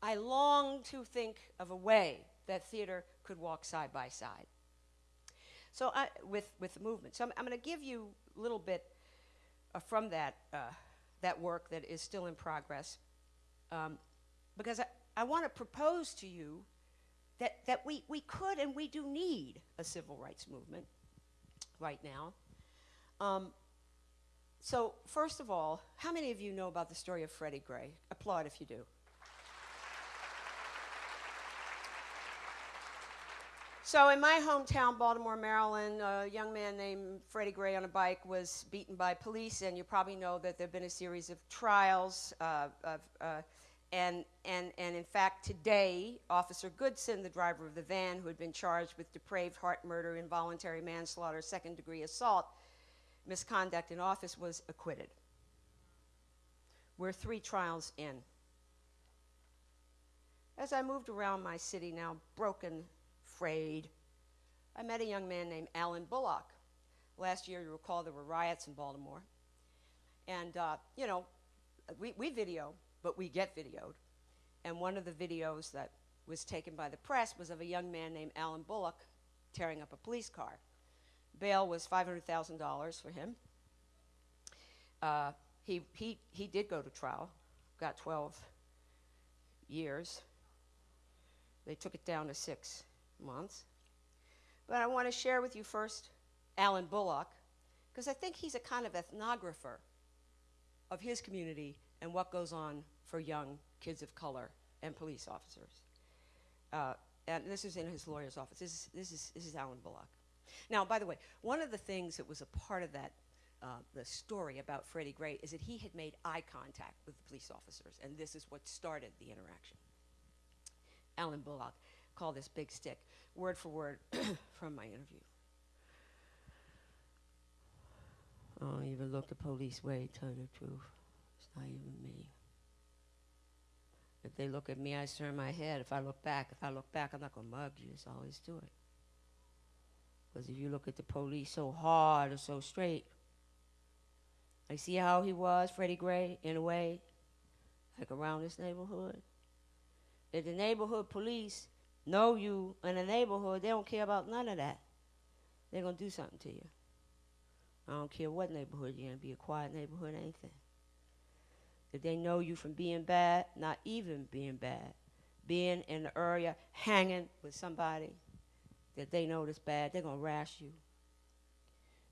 I long to think of a way that theater could walk side by side. So I, with, with the movement. So I'm, I'm going to give you a little bit uh, from that, uh, that work that is still in progress um, because I, I want to propose to you that, that we, we could and we do need a civil rights movement right now. Um, so, first of all, how many of you know about the story of Freddie Gray? Applaud if you do. So, in my hometown, Baltimore, Maryland, a young man named Freddie Gray on a bike was beaten by police, and you probably know that there have been a series of trials. Uh, of, uh, and, and, and in fact, today, Officer Goodson, the driver of the van who had been charged with depraved heart murder, involuntary manslaughter, second degree assault, misconduct in office, was acquitted. We're three trials in. As I moved around my city, now broken, frayed, I met a young man named Allen Bullock. Last year, you recall there were riots in Baltimore. And, uh, you know, we, we video, but we get videoed. And one of the videos that was taken by the press was of a young man named Allen Bullock tearing up a police car. Bail was $500,000 for him. Uh, he, he, he did go to trial, got 12 years. They took it down to six months. But I want to share with you first Allen Bullock, because I think he's a kind of ethnographer of his community and what goes on for young kids of color and police officers. Uh, and this is in his lawyer's office. This is, this, is, this is Allen Bullock. Now, by the way, one of the things that was a part of that, uh, the story about Freddie Gray, is that he had made eye contact with the police officers, and this is what started the interaction. Allen Bullock called this big stick, word for word *coughs* from my interview. I don't even look the police way, tell you the truth. It's not even me. If they look at me, I turn my head. If I look back, if I look back, I'm not going to mug you. That's always do it. Because if you look at the police so hard or so straight, I see how he was, Freddie Gray, in a way, like around this neighborhood. If the neighborhood police know you in the neighborhood, they don't care about none of that. They're going to do something to you. I don't care what neighborhood you're in, be a quiet neighborhood, anything. If they know you from being bad, not even being bad, being in the area, hanging with somebody, that they know is bad, they're going to rash you.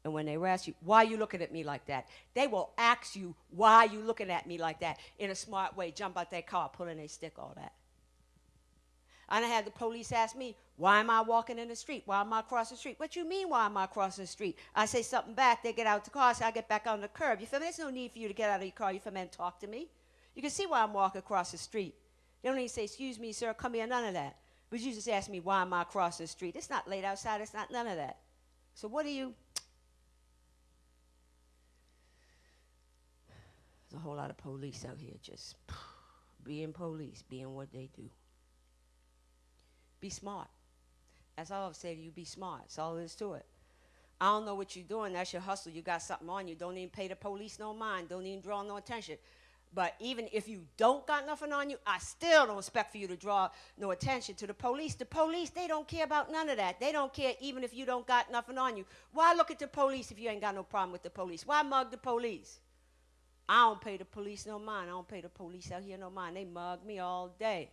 And when they ask you, why are you looking at me like that? They will ask you, why are you looking at me like that? In a smart way, jump out their car, pulling their stick, all that. And I had the police ask me, why am I walking in the street? Why am I crossing the street? What you mean, why am I crossing the street? I say something back, they get out the car, so I get back on the curb. You feel me? There's no need for you to get out of your car, you feel me, and talk to me. You can see why I'm walking across the street. They don't even say, excuse me, sir, come here, none of that. But you just ask me, why am I crossing the street? It's not late outside, it's not none of that. So what are you? There's a whole lot of police out here just *sighs* being police, being what they do. Be smart. That's all I've said to you. Be smart. That's all there is to it. I don't know what you're doing. That's your hustle. You got something on you. Don't even pay the police no mind. Don't even draw no attention. But even if you don't got nothing on you, I still don't expect for you to draw no attention to the police. The police, they don't care about none of that. They don't care even if you don't got nothing on you. Why look at the police if you ain't got no problem with the police? Why mug the police? I don't pay the police no mind. I don't pay the police out here no mind. They mug me all day.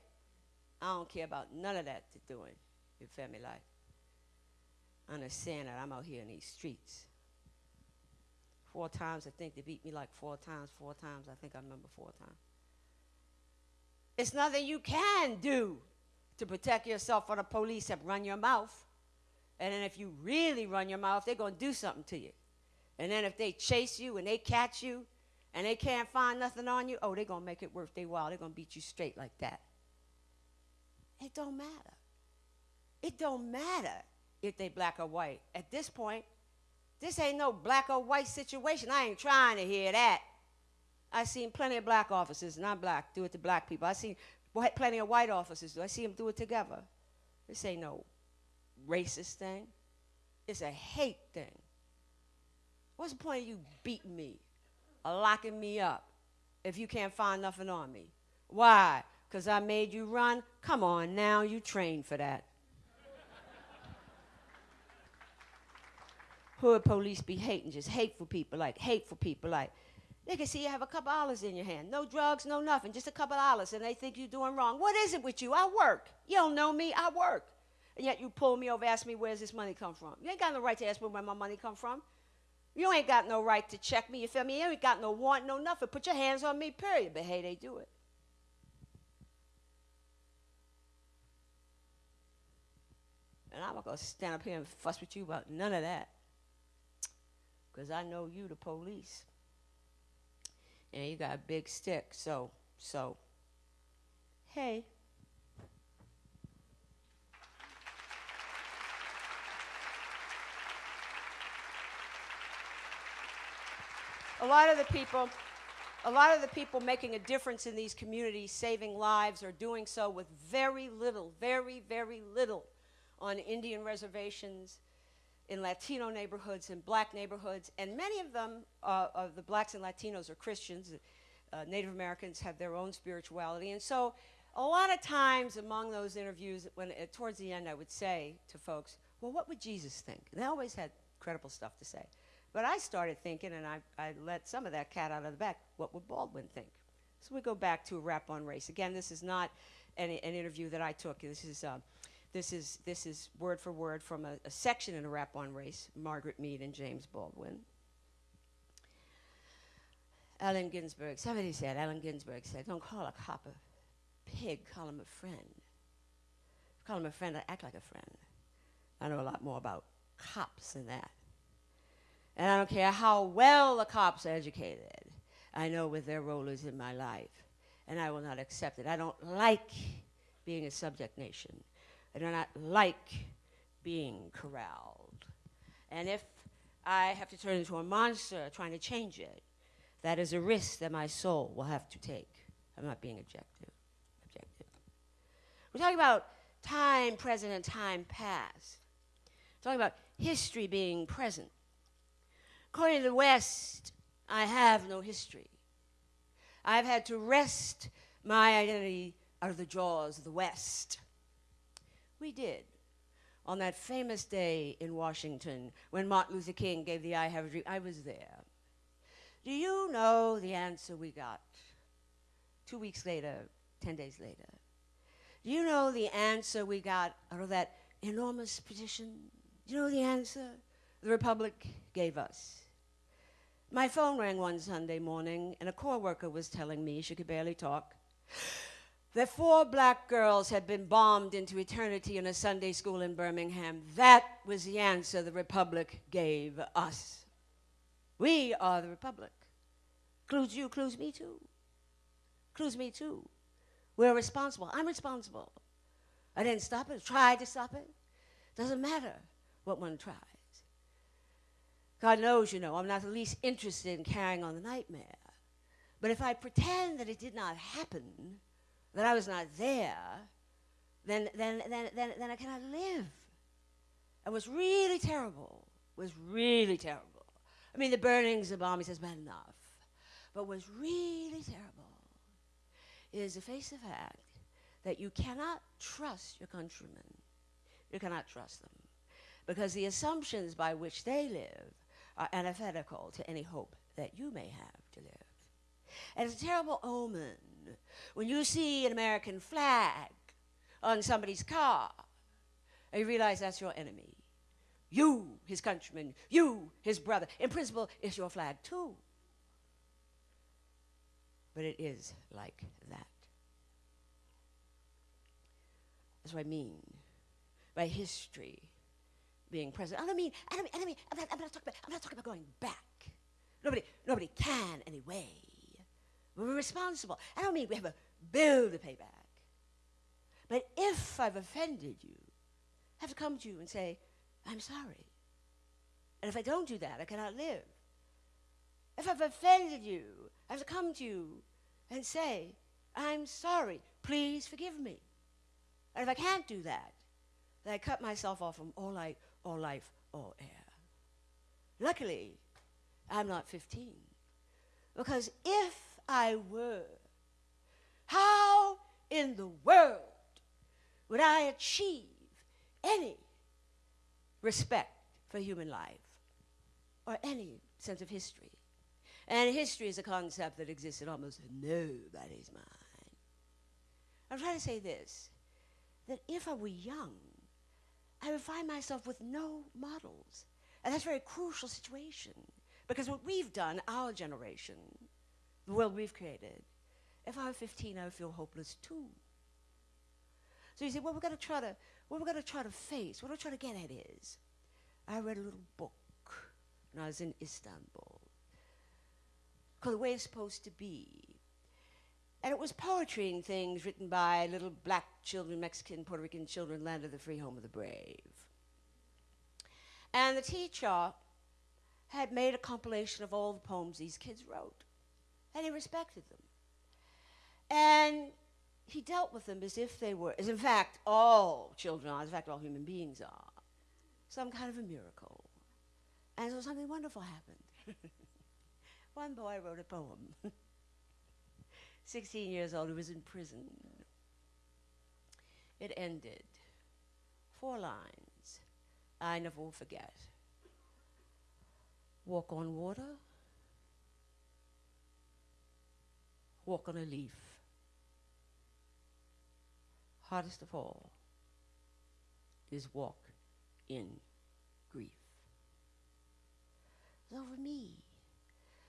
I don't care about none of that doing. Feel me? Like, understand that I'm out here in these streets. Four times, I think they beat me like four times. Four times, I think I remember four times. It's nothing you can do to protect yourself from the police except run your mouth. And then if you really run your mouth, they're going to do something to you. And then if they chase you and they catch you and they can't find nothing on you, oh, they're going to make it worth their while. They're going to beat you straight like that. It don't matter. It don't matter if they black or white. At this point, this ain't no black or white situation. I ain't trying to hear that. I seen plenty of black officers, not black, do it to black people. I seen plenty of white officers do. I see them do it together. This ain't no racist thing. It's a hate thing. What's the point of you beating me or locking me up if you can't find nothing on me? Why? Because I made you run? Come on now, you trained for that. Hood police be hating, just hateful people, like hateful people, like they can see you have a couple dollars in your hand, no drugs, no nothing, just a couple dollars, and they think you're doing wrong. What is it with you? I work. You don't know me. I work, and yet you pull me over, ask me where's this money come from. You ain't got no right to ask me where my money come from. You ain't got no right to check me. You feel me? You ain't got no warrant, no nothing. Put your hands on me, period. But hey, they do it. And I'm not gonna stand up here and fuss with you about none of that. Because I know you, the police. And you got a big stick, so, so, hey. A lot of the people, a lot of the people making a difference in these communities, saving lives, are doing so with very little, very, very little on Indian reservations, in Latino neighborhoods, in black neighborhoods, and many of them, uh, of the blacks and Latinos, are Christians. Uh, Native Americans have their own spirituality, and so a lot of times among those interviews, when uh, towards the end, I would say to folks, "Well, what would Jesus think?" And they always had credible stuff to say. But I started thinking, and I, I let some of that cat out of the bag. What would Baldwin think? So we go back to a rap on race. Again, this is not an, an interview that I took. This is. Uh, this is, this is word for word from a, a section in A Rap on Race, Margaret Mead and James Baldwin. Allen Ginsberg, somebody said, Allen Ginsberg said, don't call a cop a pig, call him a friend. Call him a friend, I act like a friend. I know a lot more about cops than that. And I don't care how well the cops are educated. I know what their role is in my life. And I will not accept it. I don't like being a subject nation. I do not like being corralled. And if I have to turn into a monster trying to change it, that is a risk that my soul will have to take. I'm not being objective. Objective. We're talking about time present and time past. We're talking about history being present. According to the West, I have no history. I've had to wrest my identity out of the jaws of the West. We did. On that famous day in Washington when Martin Luther King gave the I Have a Dream, I was there. Do you know the answer we got? Two weeks later, 10 days later. Do you know the answer we got out of that enormous petition? Do you know the answer? the Republic gave us. My phone rang one Sunday morning, and a co-worker was telling me, she could barely talk, that four black girls had been bombed into eternity in a Sunday school in Birmingham. That was the answer the Republic gave us. We are the Republic. Clues you, clues me too. Clues me too. We're responsible. I'm responsible. I didn't stop it, tried to stop it. Doesn't matter what one tries. God knows, you know, I'm not the least interested in carrying on the nightmare. But if I pretend that it did not happen, that I was not there, then, then, then, then, then I cannot live. It was really terrible. it was really terrible. I mean, the burnings, the bombings has been enough. But what's really terrible is to face the fact that you cannot trust your countrymen. You cannot trust them. Because the assumptions by which they live are antithetical to any hope that you may have to live. And it's a terrible omen when you see an American flag on somebody's car you realize that's your enemy. You, his countryman, you, his brother. In principle, it's your flag too. But it is like that. That's what I mean by history being present. I don't mean, I don't mean, I don't mean I'm, not, I'm, not talking about, I'm not talking about going back. Nobody, nobody can anyway. We're responsible. I don't mean we have a bill to pay back. But if I've offended you, I have to come to you and say, I'm sorry. And if I don't do that, I cannot live. If I've offended you, I have to come to you and say, I'm sorry. Please forgive me. And if I can't do that, then I cut myself off from all light, all life, all air. Luckily, I'm not 15. Because if I were, how in the world would I achieve any respect for human life or any sense of history? And history is a concept that exists in almost nobody's mind. I'm trying to say this that if I were young, I would find myself with no models. And that's a very crucial situation because what we've done, our generation, the world we've created, if I were 15, I would feel hopeless too. So you say, what we're going to try to, what we're going to try to face, what we're trying to get at is, I read a little book when I was in Istanbul called The Way It's Supposed to Be. And it was poetry and things written by little black children, Mexican, Puerto Rican children, land of the free, home of the brave. And the teacher had made a compilation of all the poems these kids wrote, and he respected them. And he dealt with them as if they were, as in fact all children are, as in fact all human beings are, some kind of a miracle. And so something wonderful happened. *laughs* One boy wrote a poem. *laughs* 16 years old, who was in prison. It ended. Four lines. I never will forget. Walk on water. Walk on a leaf. Hardest of all is walk in grief. So for me,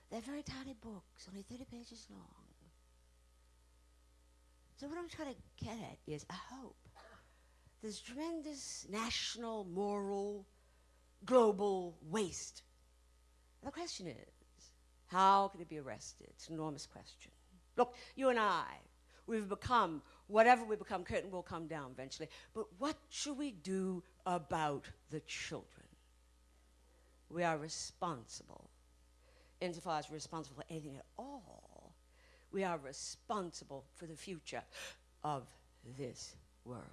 they're very tiny books, only 30 pages long. So what I'm trying to get at is I hope there's tremendous national, moral, global waste. And the question is, how can it be arrested? It's an enormous question. Look, you and I, we've become whatever we become, curtain will come down eventually. But what should we do about the children? We are responsible, insofar as we're responsible for anything at all we are responsible for the future of this world.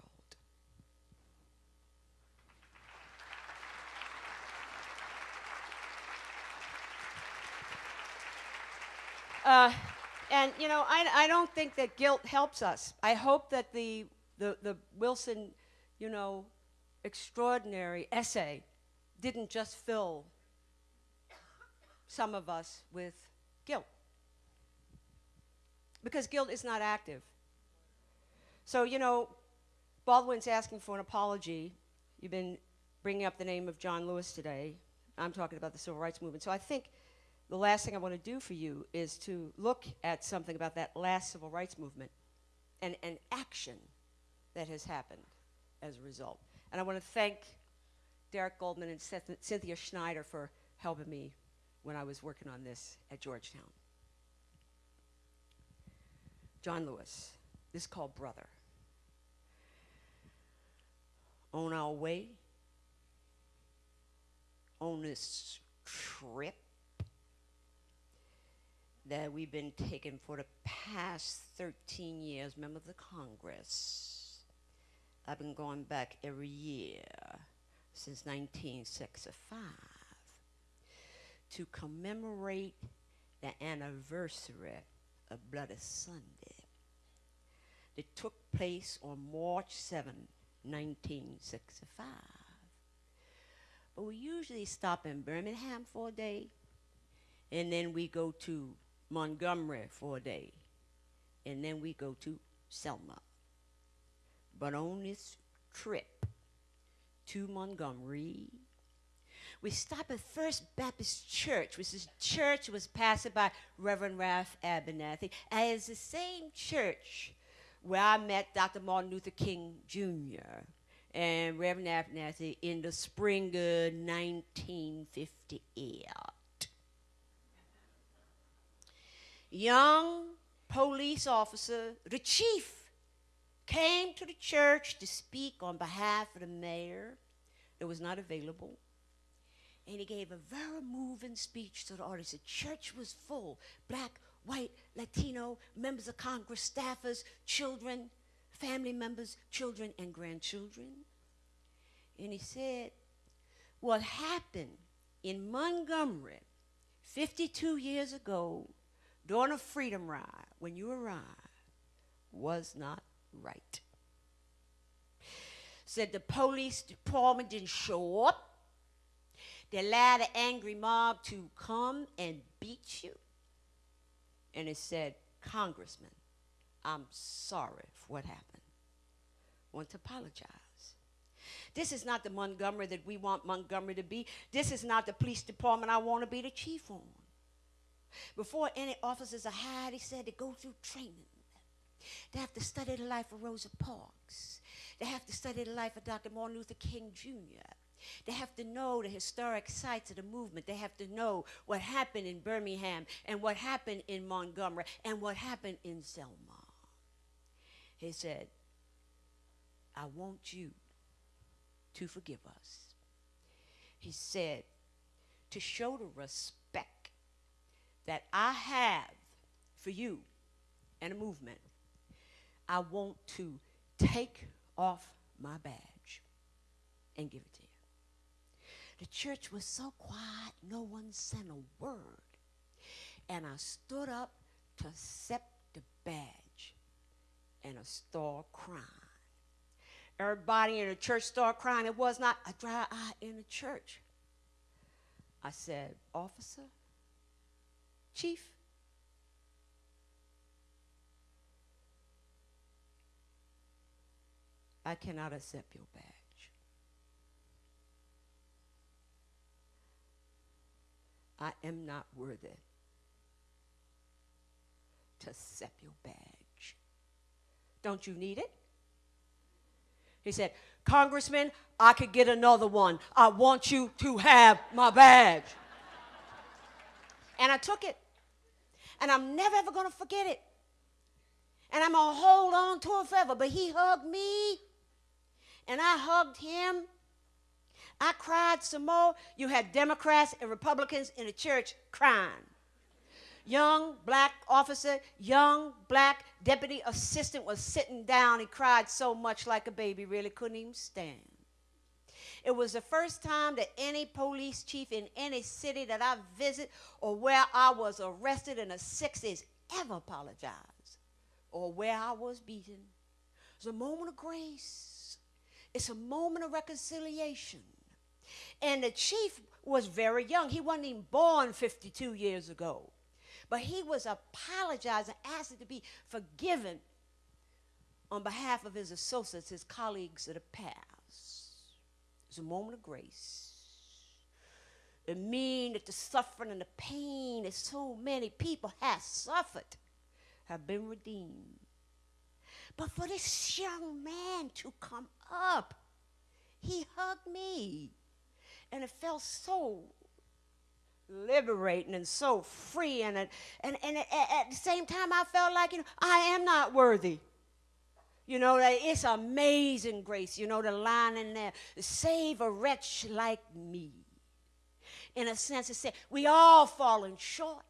Uh, and you know, I, I don't think that guilt helps us. I hope that the, the, the Wilson, you know, extraordinary essay didn't just fill some of us with guilt because guilt is not active. So, you know, Baldwin's asking for an apology. You've been bringing up the name of John Lewis today. I'm talking about the civil rights movement. So I think the last thing I want to do for you is to look at something about that last civil rights movement and, an action that has happened as a result. And I want to thank Derek Goldman and Cynth- Cynthia Schneider for helping me when I was working on this at Georgetown. John Lewis, this is called Brother. On our way, on this trip that we've been taking for the past 13 years, members of the Congress. I've been going back every year since 1965 to commemorate the anniversary of Bloody Sunday that took place on March 7, 1965. But we usually stop in Birmingham for a day, and then we go to Montgomery for a day, and then we go to Selma. But on this trip to Montgomery, we stop at First Baptist Church, which is church was pastored by Reverend Ralph Abernathy, and it's the same church where I met Dr. Martin Luther King Jr. and Reverend Abernathy in the spring of 1958. Young police officer, the chief, came to the church to speak on behalf of the mayor that was not available. And he gave a very moving speech to the audience. The church was full black, white, Latino, members of Congress, staffers, children, family members, children, and grandchildren. And he said, What happened in Montgomery 52 years ago during a freedom ride when you arrived was not right. Said the police department didn't show up. They allowed the angry mob to come and beat you. And it said, Congressman, I'm sorry for what happened. Want to apologize. This is not the Montgomery that we want Montgomery to be. This is not the police department I want to be the chief on. Before any officers are hired, he said they go through training. They have to study the life of Rosa Parks. They have to study the life of Dr. Martin Luther King Jr. They have to know the historic sites of the movement. They have to know what happened in Birmingham and what happened in Montgomery and what happened in Selma. He said, I want you to forgive us. He said, to show the respect that I have for you and the movement, I want to take off my badge and give it to you. The church was so quiet, no one said a word. And I stood up to accept the badge, and I started crying. Everybody in the church started crying. It was not a dry eye in the church. I said, Officer, Chief, I cannot accept your badge. I am not worthy to accept your badge. Don't you need it? He said, Congressman, I could get another one. I want you to have my badge. and I took it. And I'm never ever going to forget it. And I'm going to hold on to it forever. But he hugged me, and I hugged him. I cried some more. You had Democrats and Republicans in the church crying. Young black officer, young black deputy assistant was sitting down. He cried so much like a baby, really couldn't even stand. It was the first time that any police chief in any city that I visit or where I was arrested in the 60s ever apologized or where I was beaten. It's a moment of grace. It's a moment of reconciliation. And the chief was very young. He wasn't even born 52 years ago. But he was apologizing, asking to be forgiven on behalf of his associates, his colleagues of the past. It was a moment of grace. the mean, that the suffering and the pain that so many people have suffered have been redeemed. But for this young man to come up, he hugged me. And it felt so liberating and so free. And, it, and, and at the same time, I felt like, you know, I am not worthy. You know, it's amazing grace. You know, the line in there, save a wretch like me. In a sense, it said, we all falling short.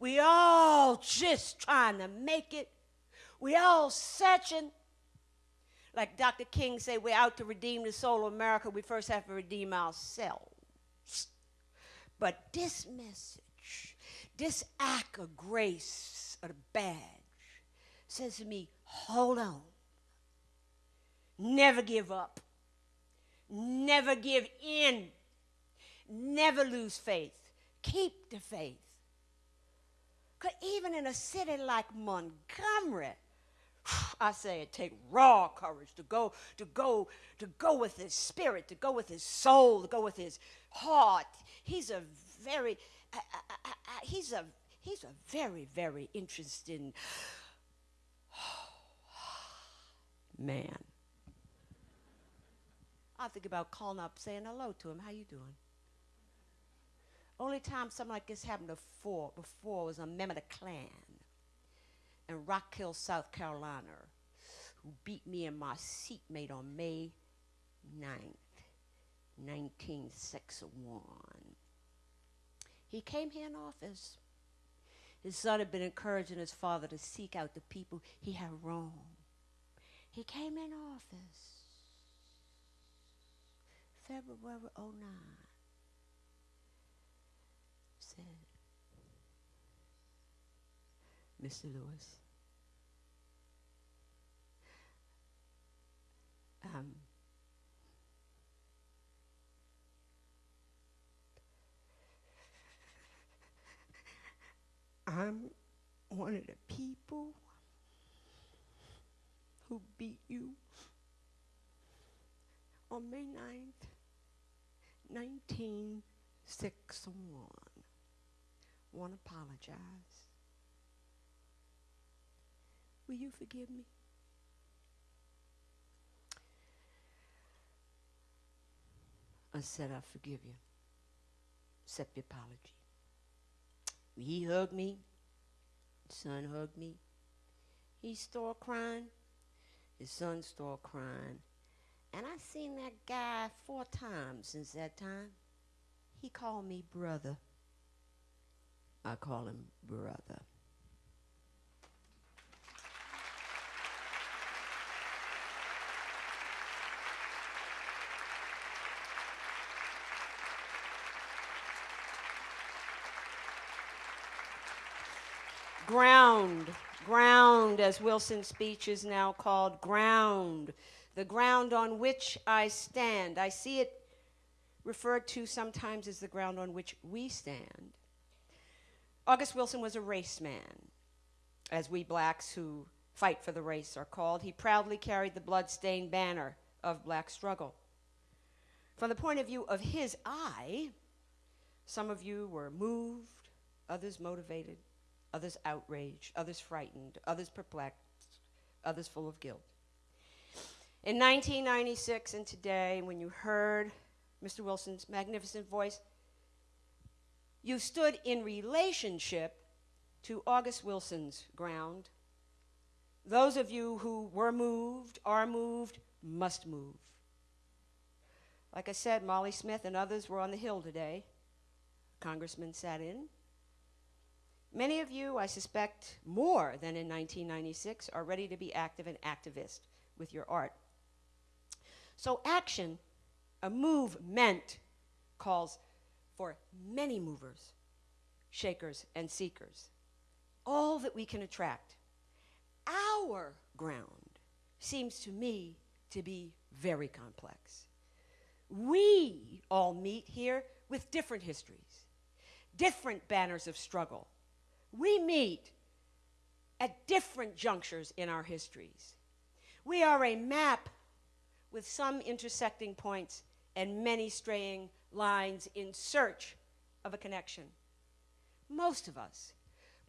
We all just trying to make it. We all searching. Like Dr. King said, we're out to redeem the soul of America. We first have to redeem ourselves. But this message, this act of grace, of the badge, says to me, hold on. Never give up. Never give in. Never lose faith. Keep the faith. Because even in a city like Montgomery, *sighs* I say it take raw courage to go, to go, to go with his spirit, to go with his soul, to go with his heart. He's a very, I, I, I, he's a, he's a very, very interesting man. I think about calling up, saying hello to him. How you doing? Only time something like this happened before, before was a member of the Klan in Rock Hill, South Carolina, who beat me and my seatmate on May 9th, 1961. He came here in office. His son had been encouraging his father to seek out the people he had wronged. He came in office February 09. Said, Mr. Lewis, um, I'm one of the people who beat you on May 9th, 1961. Want to apologize. Will you forgive me? I said, I forgive you. Accept the apology. He hugged me. Son hugged me. He started crying. His son started crying. And I seen that guy four times since that time. He called me brother. I call him brother. ground, ground, as Wilson's speech is now called, ground, the ground on which I stand. I see it referred to sometimes as the ground on which we stand. August Wilson was a race man, as we blacks who fight for the race are called. He proudly carried the blood-stained banner of black struggle. From the point of view of his eye, some of you were moved, others motivated, others outraged, others frightened, others perplexed, others full of guilt. In 1996 and today, when you heard Mr. Wilson's magnificent voice, you stood in relationship to August Wilson's ground. Those of you who were moved, are moved, must move. Like I said, Molly Smith and others were on the Hill today. Congressman sat in. Many of you, I suspect more than in 1996, are ready to be active and activist with your art. So action, a movement, calls for many movers, shakers, and seekers. All that we can attract. Our ground seems to me to be very complex. We all meet here with different histories, different banners of struggle, we meet at different junctures in our histories. We are a map with some intersecting points and many straying lines in search of a connection. Most of us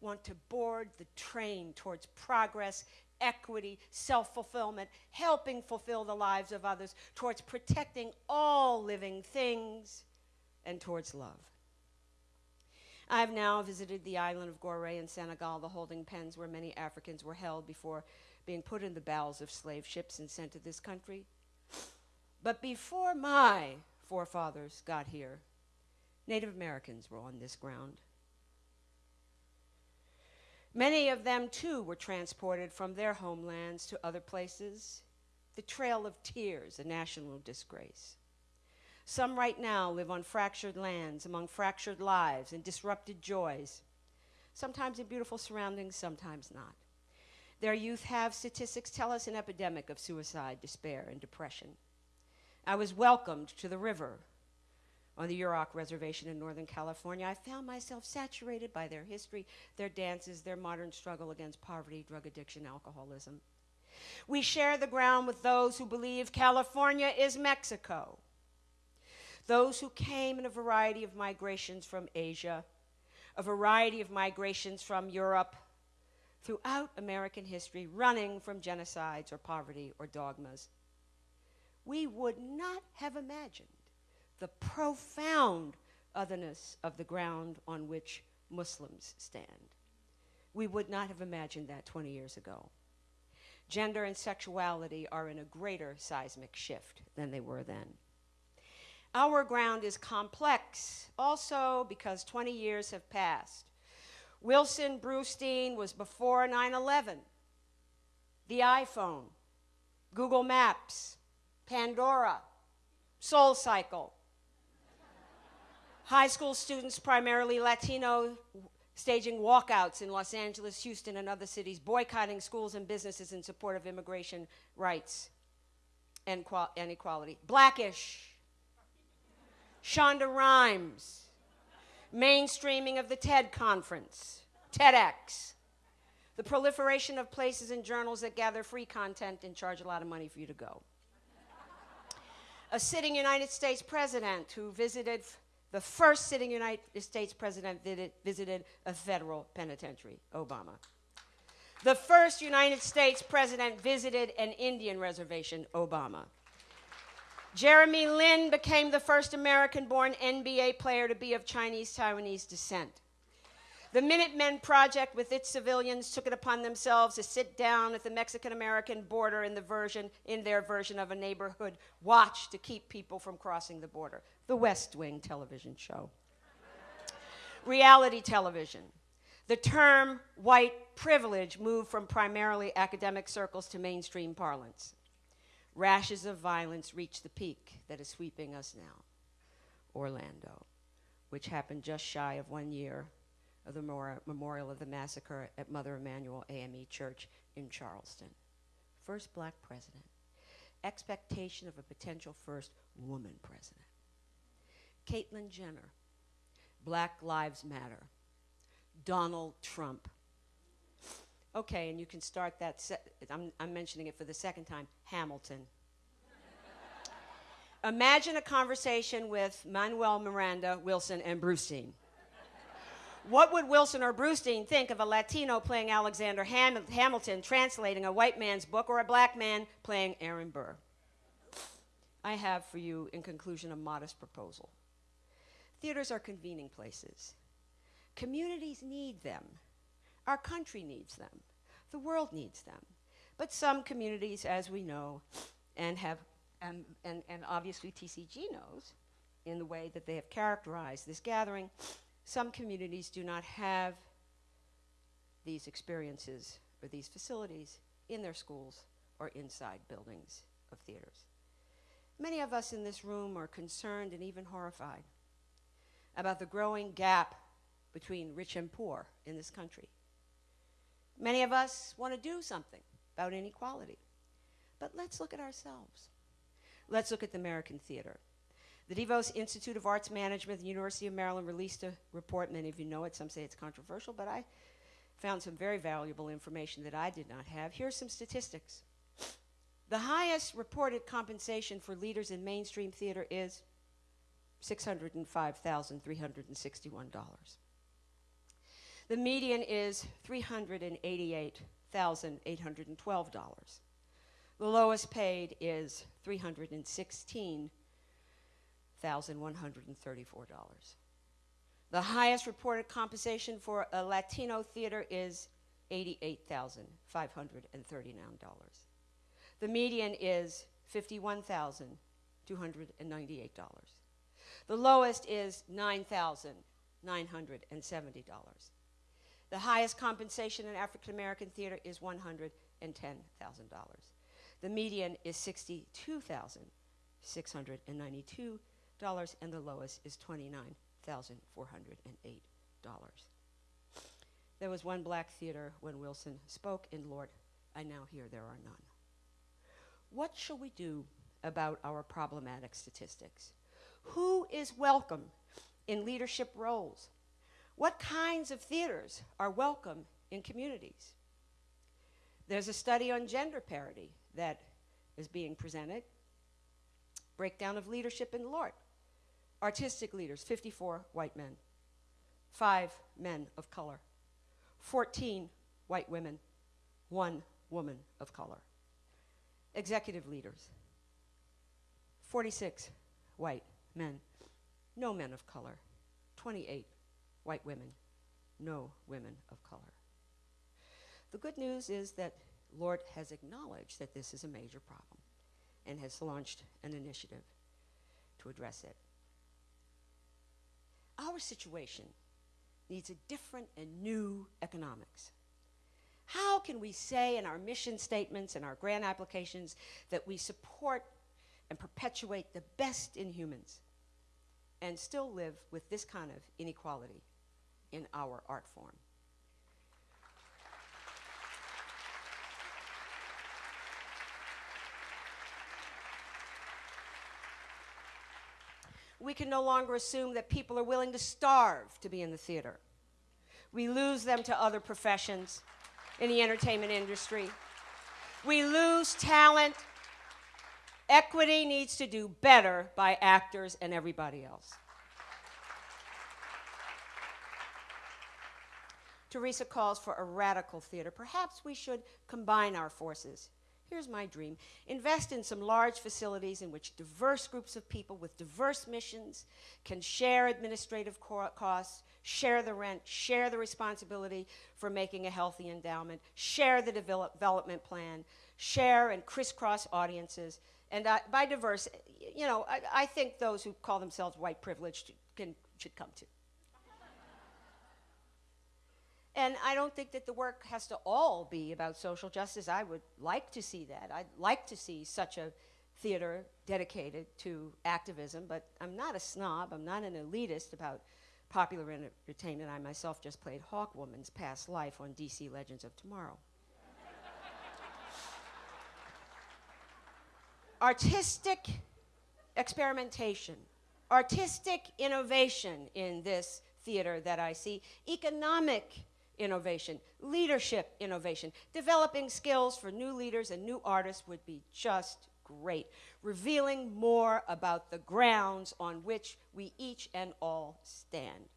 want to board the train towards progress, equity, self fulfillment, helping fulfill the lives of others, towards protecting all living things, and towards love. I have now visited the island of Gorée in Senegal, the holding pens where many Africans were held before being put in the bowels of slave ships and sent to this country. But before my forefathers got here, Native Americans were on this ground. Many of them, too, were transported from their homelands to other places. The Trail of Tears, a national disgrace. Some right now live on fractured lands, among fractured lives and disrupted joys, sometimes in beautiful surroundings, sometimes not. Their youth have, statistics tell us, an epidemic of suicide, despair, and depression. I was welcomed to the river on the Yurok Reservation in Northern California. I found myself saturated by their history, their dances, their modern struggle against poverty, drug addiction, alcoholism. We share the ground with those who believe California is Mexico, those who came in a variety of migrations from Asia, a variety of migrations from Europe, throughout American history, running from genocides or poverty or dogmas. We would not have imagined the profound otherness of the ground on which Muslims stand. We would not have imagined that 20 years ago. Gender and sexuality are in a greater seismic shift than they were then. Our ground is complex also because 20 years have passed. Wilson Brustein was before 9 11. The iPhone, Google Maps, Pandora, Soul Cycle. High school students, primarily Latino, staging walkouts in Los Angeles, Houston, and other cities, boycotting schools and businesses in support of immigration rights and, and equality. Blackish, Shonda Rhimes, mainstreaming of the TED conference, TEDx, the proliferation of places and journals that gather free content and charge a lot of money for you to go. a sitting United States president who visited, the first sitting United States president visited a federal penitentiary, Obama. The first United States president visited an Indian reservation, Obama. Jeremy Lin became the first American born NBA player to be of Chinese Taiwanese descent. The Minutemen Project, with its civilians, took it upon themselves to sit down at the Mexican American border in, the version, in their version of a neighborhood watch to keep people from crossing the border. The West Wing television show. Reality television. The term white privilege moved from primarily academic circles to mainstream parlance rashes of violence reach the peak that is sweeping us now Orlando, which happened just shy of one year of the memorial of the massacre at Mother Emanuel AME Church in Charleston. First black president. Expectation of a potential first woman president. Caitlyn Jenner. Black Lives Matter. Donald Trump. Okay, and you can start that. I'm, I'm mentioning it for the second time Hamilton. Imagine a conversation with Manuel Miranda, Wilson, and Brustein. what would Wilson or Brustein think of a Latino playing Alexander Ham- Hamilton translating a white man's book or a black man playing Aaron Burr? I have for you, in conclusion, a modest proposal. Theaters are convening places. Communities need them. Our country needs them. The world needs them. But some communities, as we know, and have, and, and obviously TCG knows, in the way that they have characterized this gathering, some communities do not have these experiences or these facilities in their schools or inside buildings of theaters. Many of us in this room are concerned and even horrified about the growing gap between rich and poor in this country. Many of us want to do something about inequality. But let's look at ourselves. Let's look at the American theater. The DeVos Institute of Arts Management the University of Maryland released a report. Many of you know it. Some say it's controversial, but I found some very valuable information that I did not have. Here's some statistics. The highest reported compensation for leaders in mainstream theater is $605,361. The median is $388,812. The lowest paid is $316,134. The highest reported compensation for a Latino theater is $88,539. The median is $51,298. The lowest is $9,970. The highest compensation in African American theater is $110,000. The median is $62,692, and the lowest is $29,408. There was one black theater when Wilson spoke, and Lord, I now hear there are none. What shall we do about our problematic statistics? Who is welcome in leadership roles? What kinds of theaters are welcome in communities? There's a study on gender parity that is being presented. Breakdown of leadership in the LORT. Artistic leaders, 54 white men, 5 men of color, 14 white women, 1 woman of color. Executive leaders, 46 white men, no men of color, 28 white women, no women of color. The good news is that LORT has acknowledged that this is a major problem and has launched an initiative to address it. Our situation needs a different and new economics. How can we say in our mission statements and our grant applications that we support and perpetuate the best in humans and still live with this kind of inequality in our art form? we can no longer assume that people are willing to starve to be in the theater. We lose them to other professions in the entertainment industry. We lose talent. Equity needs to do better by actors and everybody else. Teresa calls for a radical theater. Perhaps we should combine our forces Here's my dream invest in some large facilities in which diverse groups of people with diverse missions can share administrative costs, share the rent, share the responsibility for making a healthy endowment, share the develop- development plan, share and crisscross audiences. And uh, by diverse, you know, I, I think those who call themselves white privileged can, should come too. And I don't think that the work has to all be about social justice. I would like to see that. I'd like to see such a theater dedicated to activism, but I'm not a snob. I'm not an elitist about popular entertainment. I myself just played Hawkwoman's past life on DC Legends of Tomorrow. Artistic experimentation, artistic innovation in this theater that I see, economic innovation, leadership innovation. Developing skills for new leaders and new artists would be just great. Revealing more about the grounds on which we each and all stand.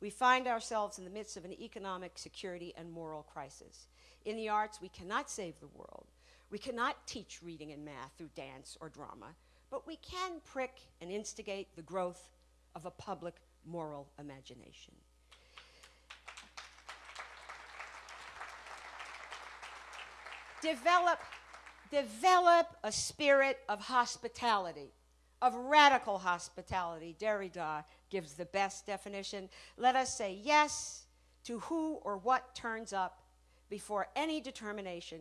We find ourselves in the midst of an economic, security, and moral crisis. In the arts, we cannot save the world. We cannot teach reading and math through dance or drama, but we can prick and instigate the growth of a public moral imagination. Develop, develop a spirit of hospitality, of radical hospitality. Derrida gives the best definition. Let us say yes to who or what turns up before any determination,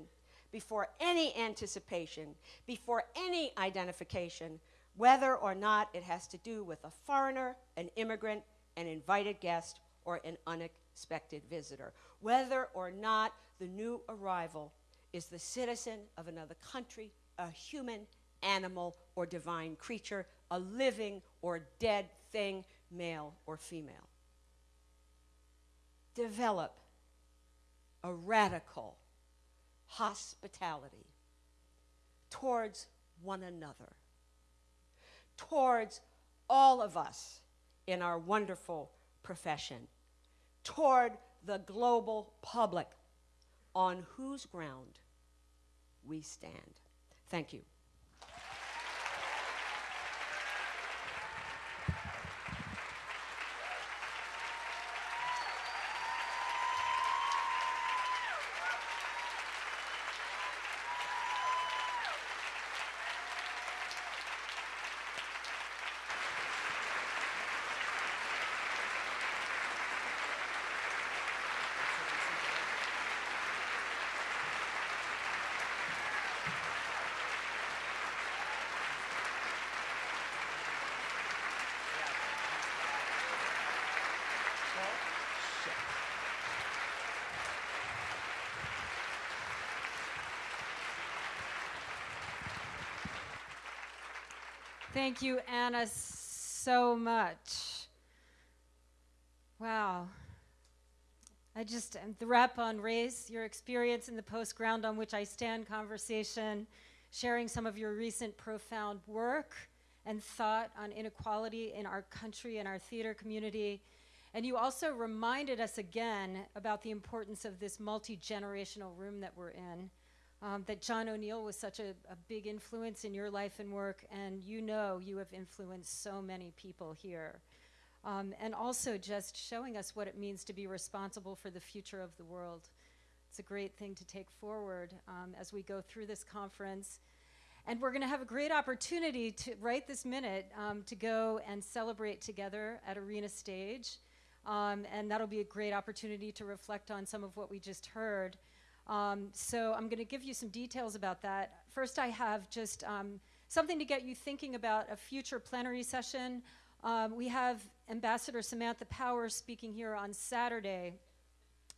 before any anticipation, before any identification, whether or not it has to do with a foreigner, an immigrant, an invited guest, or an unexpected visitor, whether or not the new arrival is the citizen of another country, a human, animal, or divine creature, a living or dead thing, male or female. Develop a radical hospitality towards one another, towards all of us in our wonderful profession toward the global public on whose ground we stand. Thank you. Thank you, Anna, so much. Wow. I just, the rep on race, your experience in the post ground on which I stand conversation, sharing some of your recent profound work and thought on inequality in our country and our theater community. And you also reminded us again about the importance of this multi generational room that we're in um, that John O'Neal was such a, a, big influence in your life and work, and you know you have influenced so many people here. Um, and also just showing us what it means to be responsible for the future of the world. It's a great thing to take forward um, as we go through this conference. And we're going to have a great opportunity to, right this minute, um, to go and celebrate together at Arena Stage. Um, and that'll be a great opportunity to reflect on some of what we just heard. Um, so I'm going to give you some details about that. First, I have just um, something to get you thinking about a future plenary session. Um, we have Ambassador Samantha Power speaking here on Saturday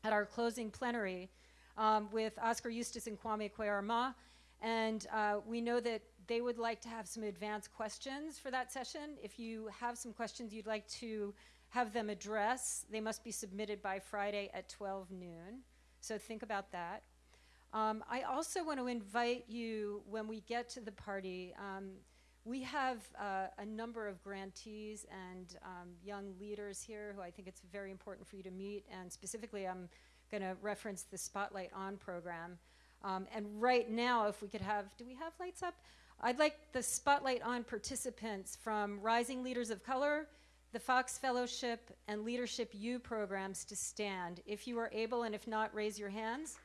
at our closing plenary um, with Oskar Eustis and Kwame Kwei-Armah. And uh, we know that they would like to have some advanced questions for that session. If you have some questions you'd like to have them address, they must be submitted by Friday at 12 noon. So think about that. Um, I also want to invite you when we get to the party. Um, we have uh, a number of grantees and um, young leaders here who I think it's very important for you to meet. And specifically, I'm going to reference the Spotlight On program. Um, and right now, if we could have, do we have lights up? I'd like the Spotlight On participants from Rising Leaders of Color, the Fox Fellowship and Leadership U programs to stand. If you are able, and if not, raise your hands.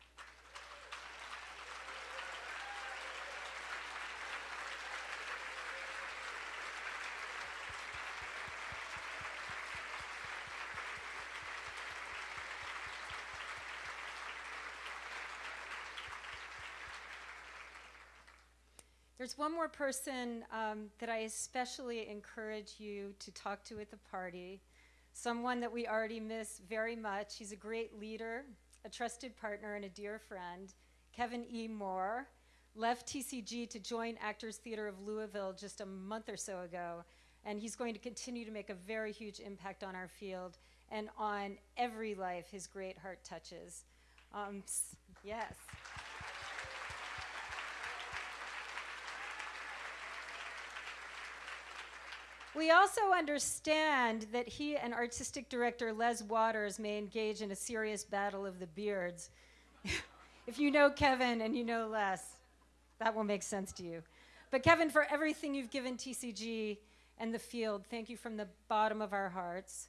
There's one more person um, that I especially encourage you to talk to at the party, someone that we already miss very much. He's a great leader, a trusted partner, and a dear friend. Kevin E. Moore left TCG to join Actors Theater of Louisville just a month or so ago, and he's going to continue to make a very huge impact on our field and on every life his great heart touches. Um, yes. We also understand that he and artistic director Les Waters may engage in a serious battle of the beards. *laughs* if you know Kevin and you know Les, that will make sense to you. But Kevin, for everything you've given TCG and the field, thank you from the bottom of our hearts.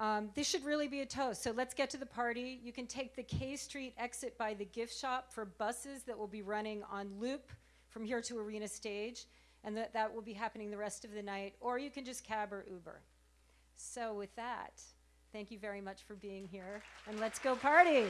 Um, this should really be a toast. So let's get to the party. You can take the K Street exit by the gift shop for buses that will be running on loop from here to Arena Stage and that, that will be happening the rest of the night, or you can just cab or Uber. So, with that, thank you very much for being here, and let's go party.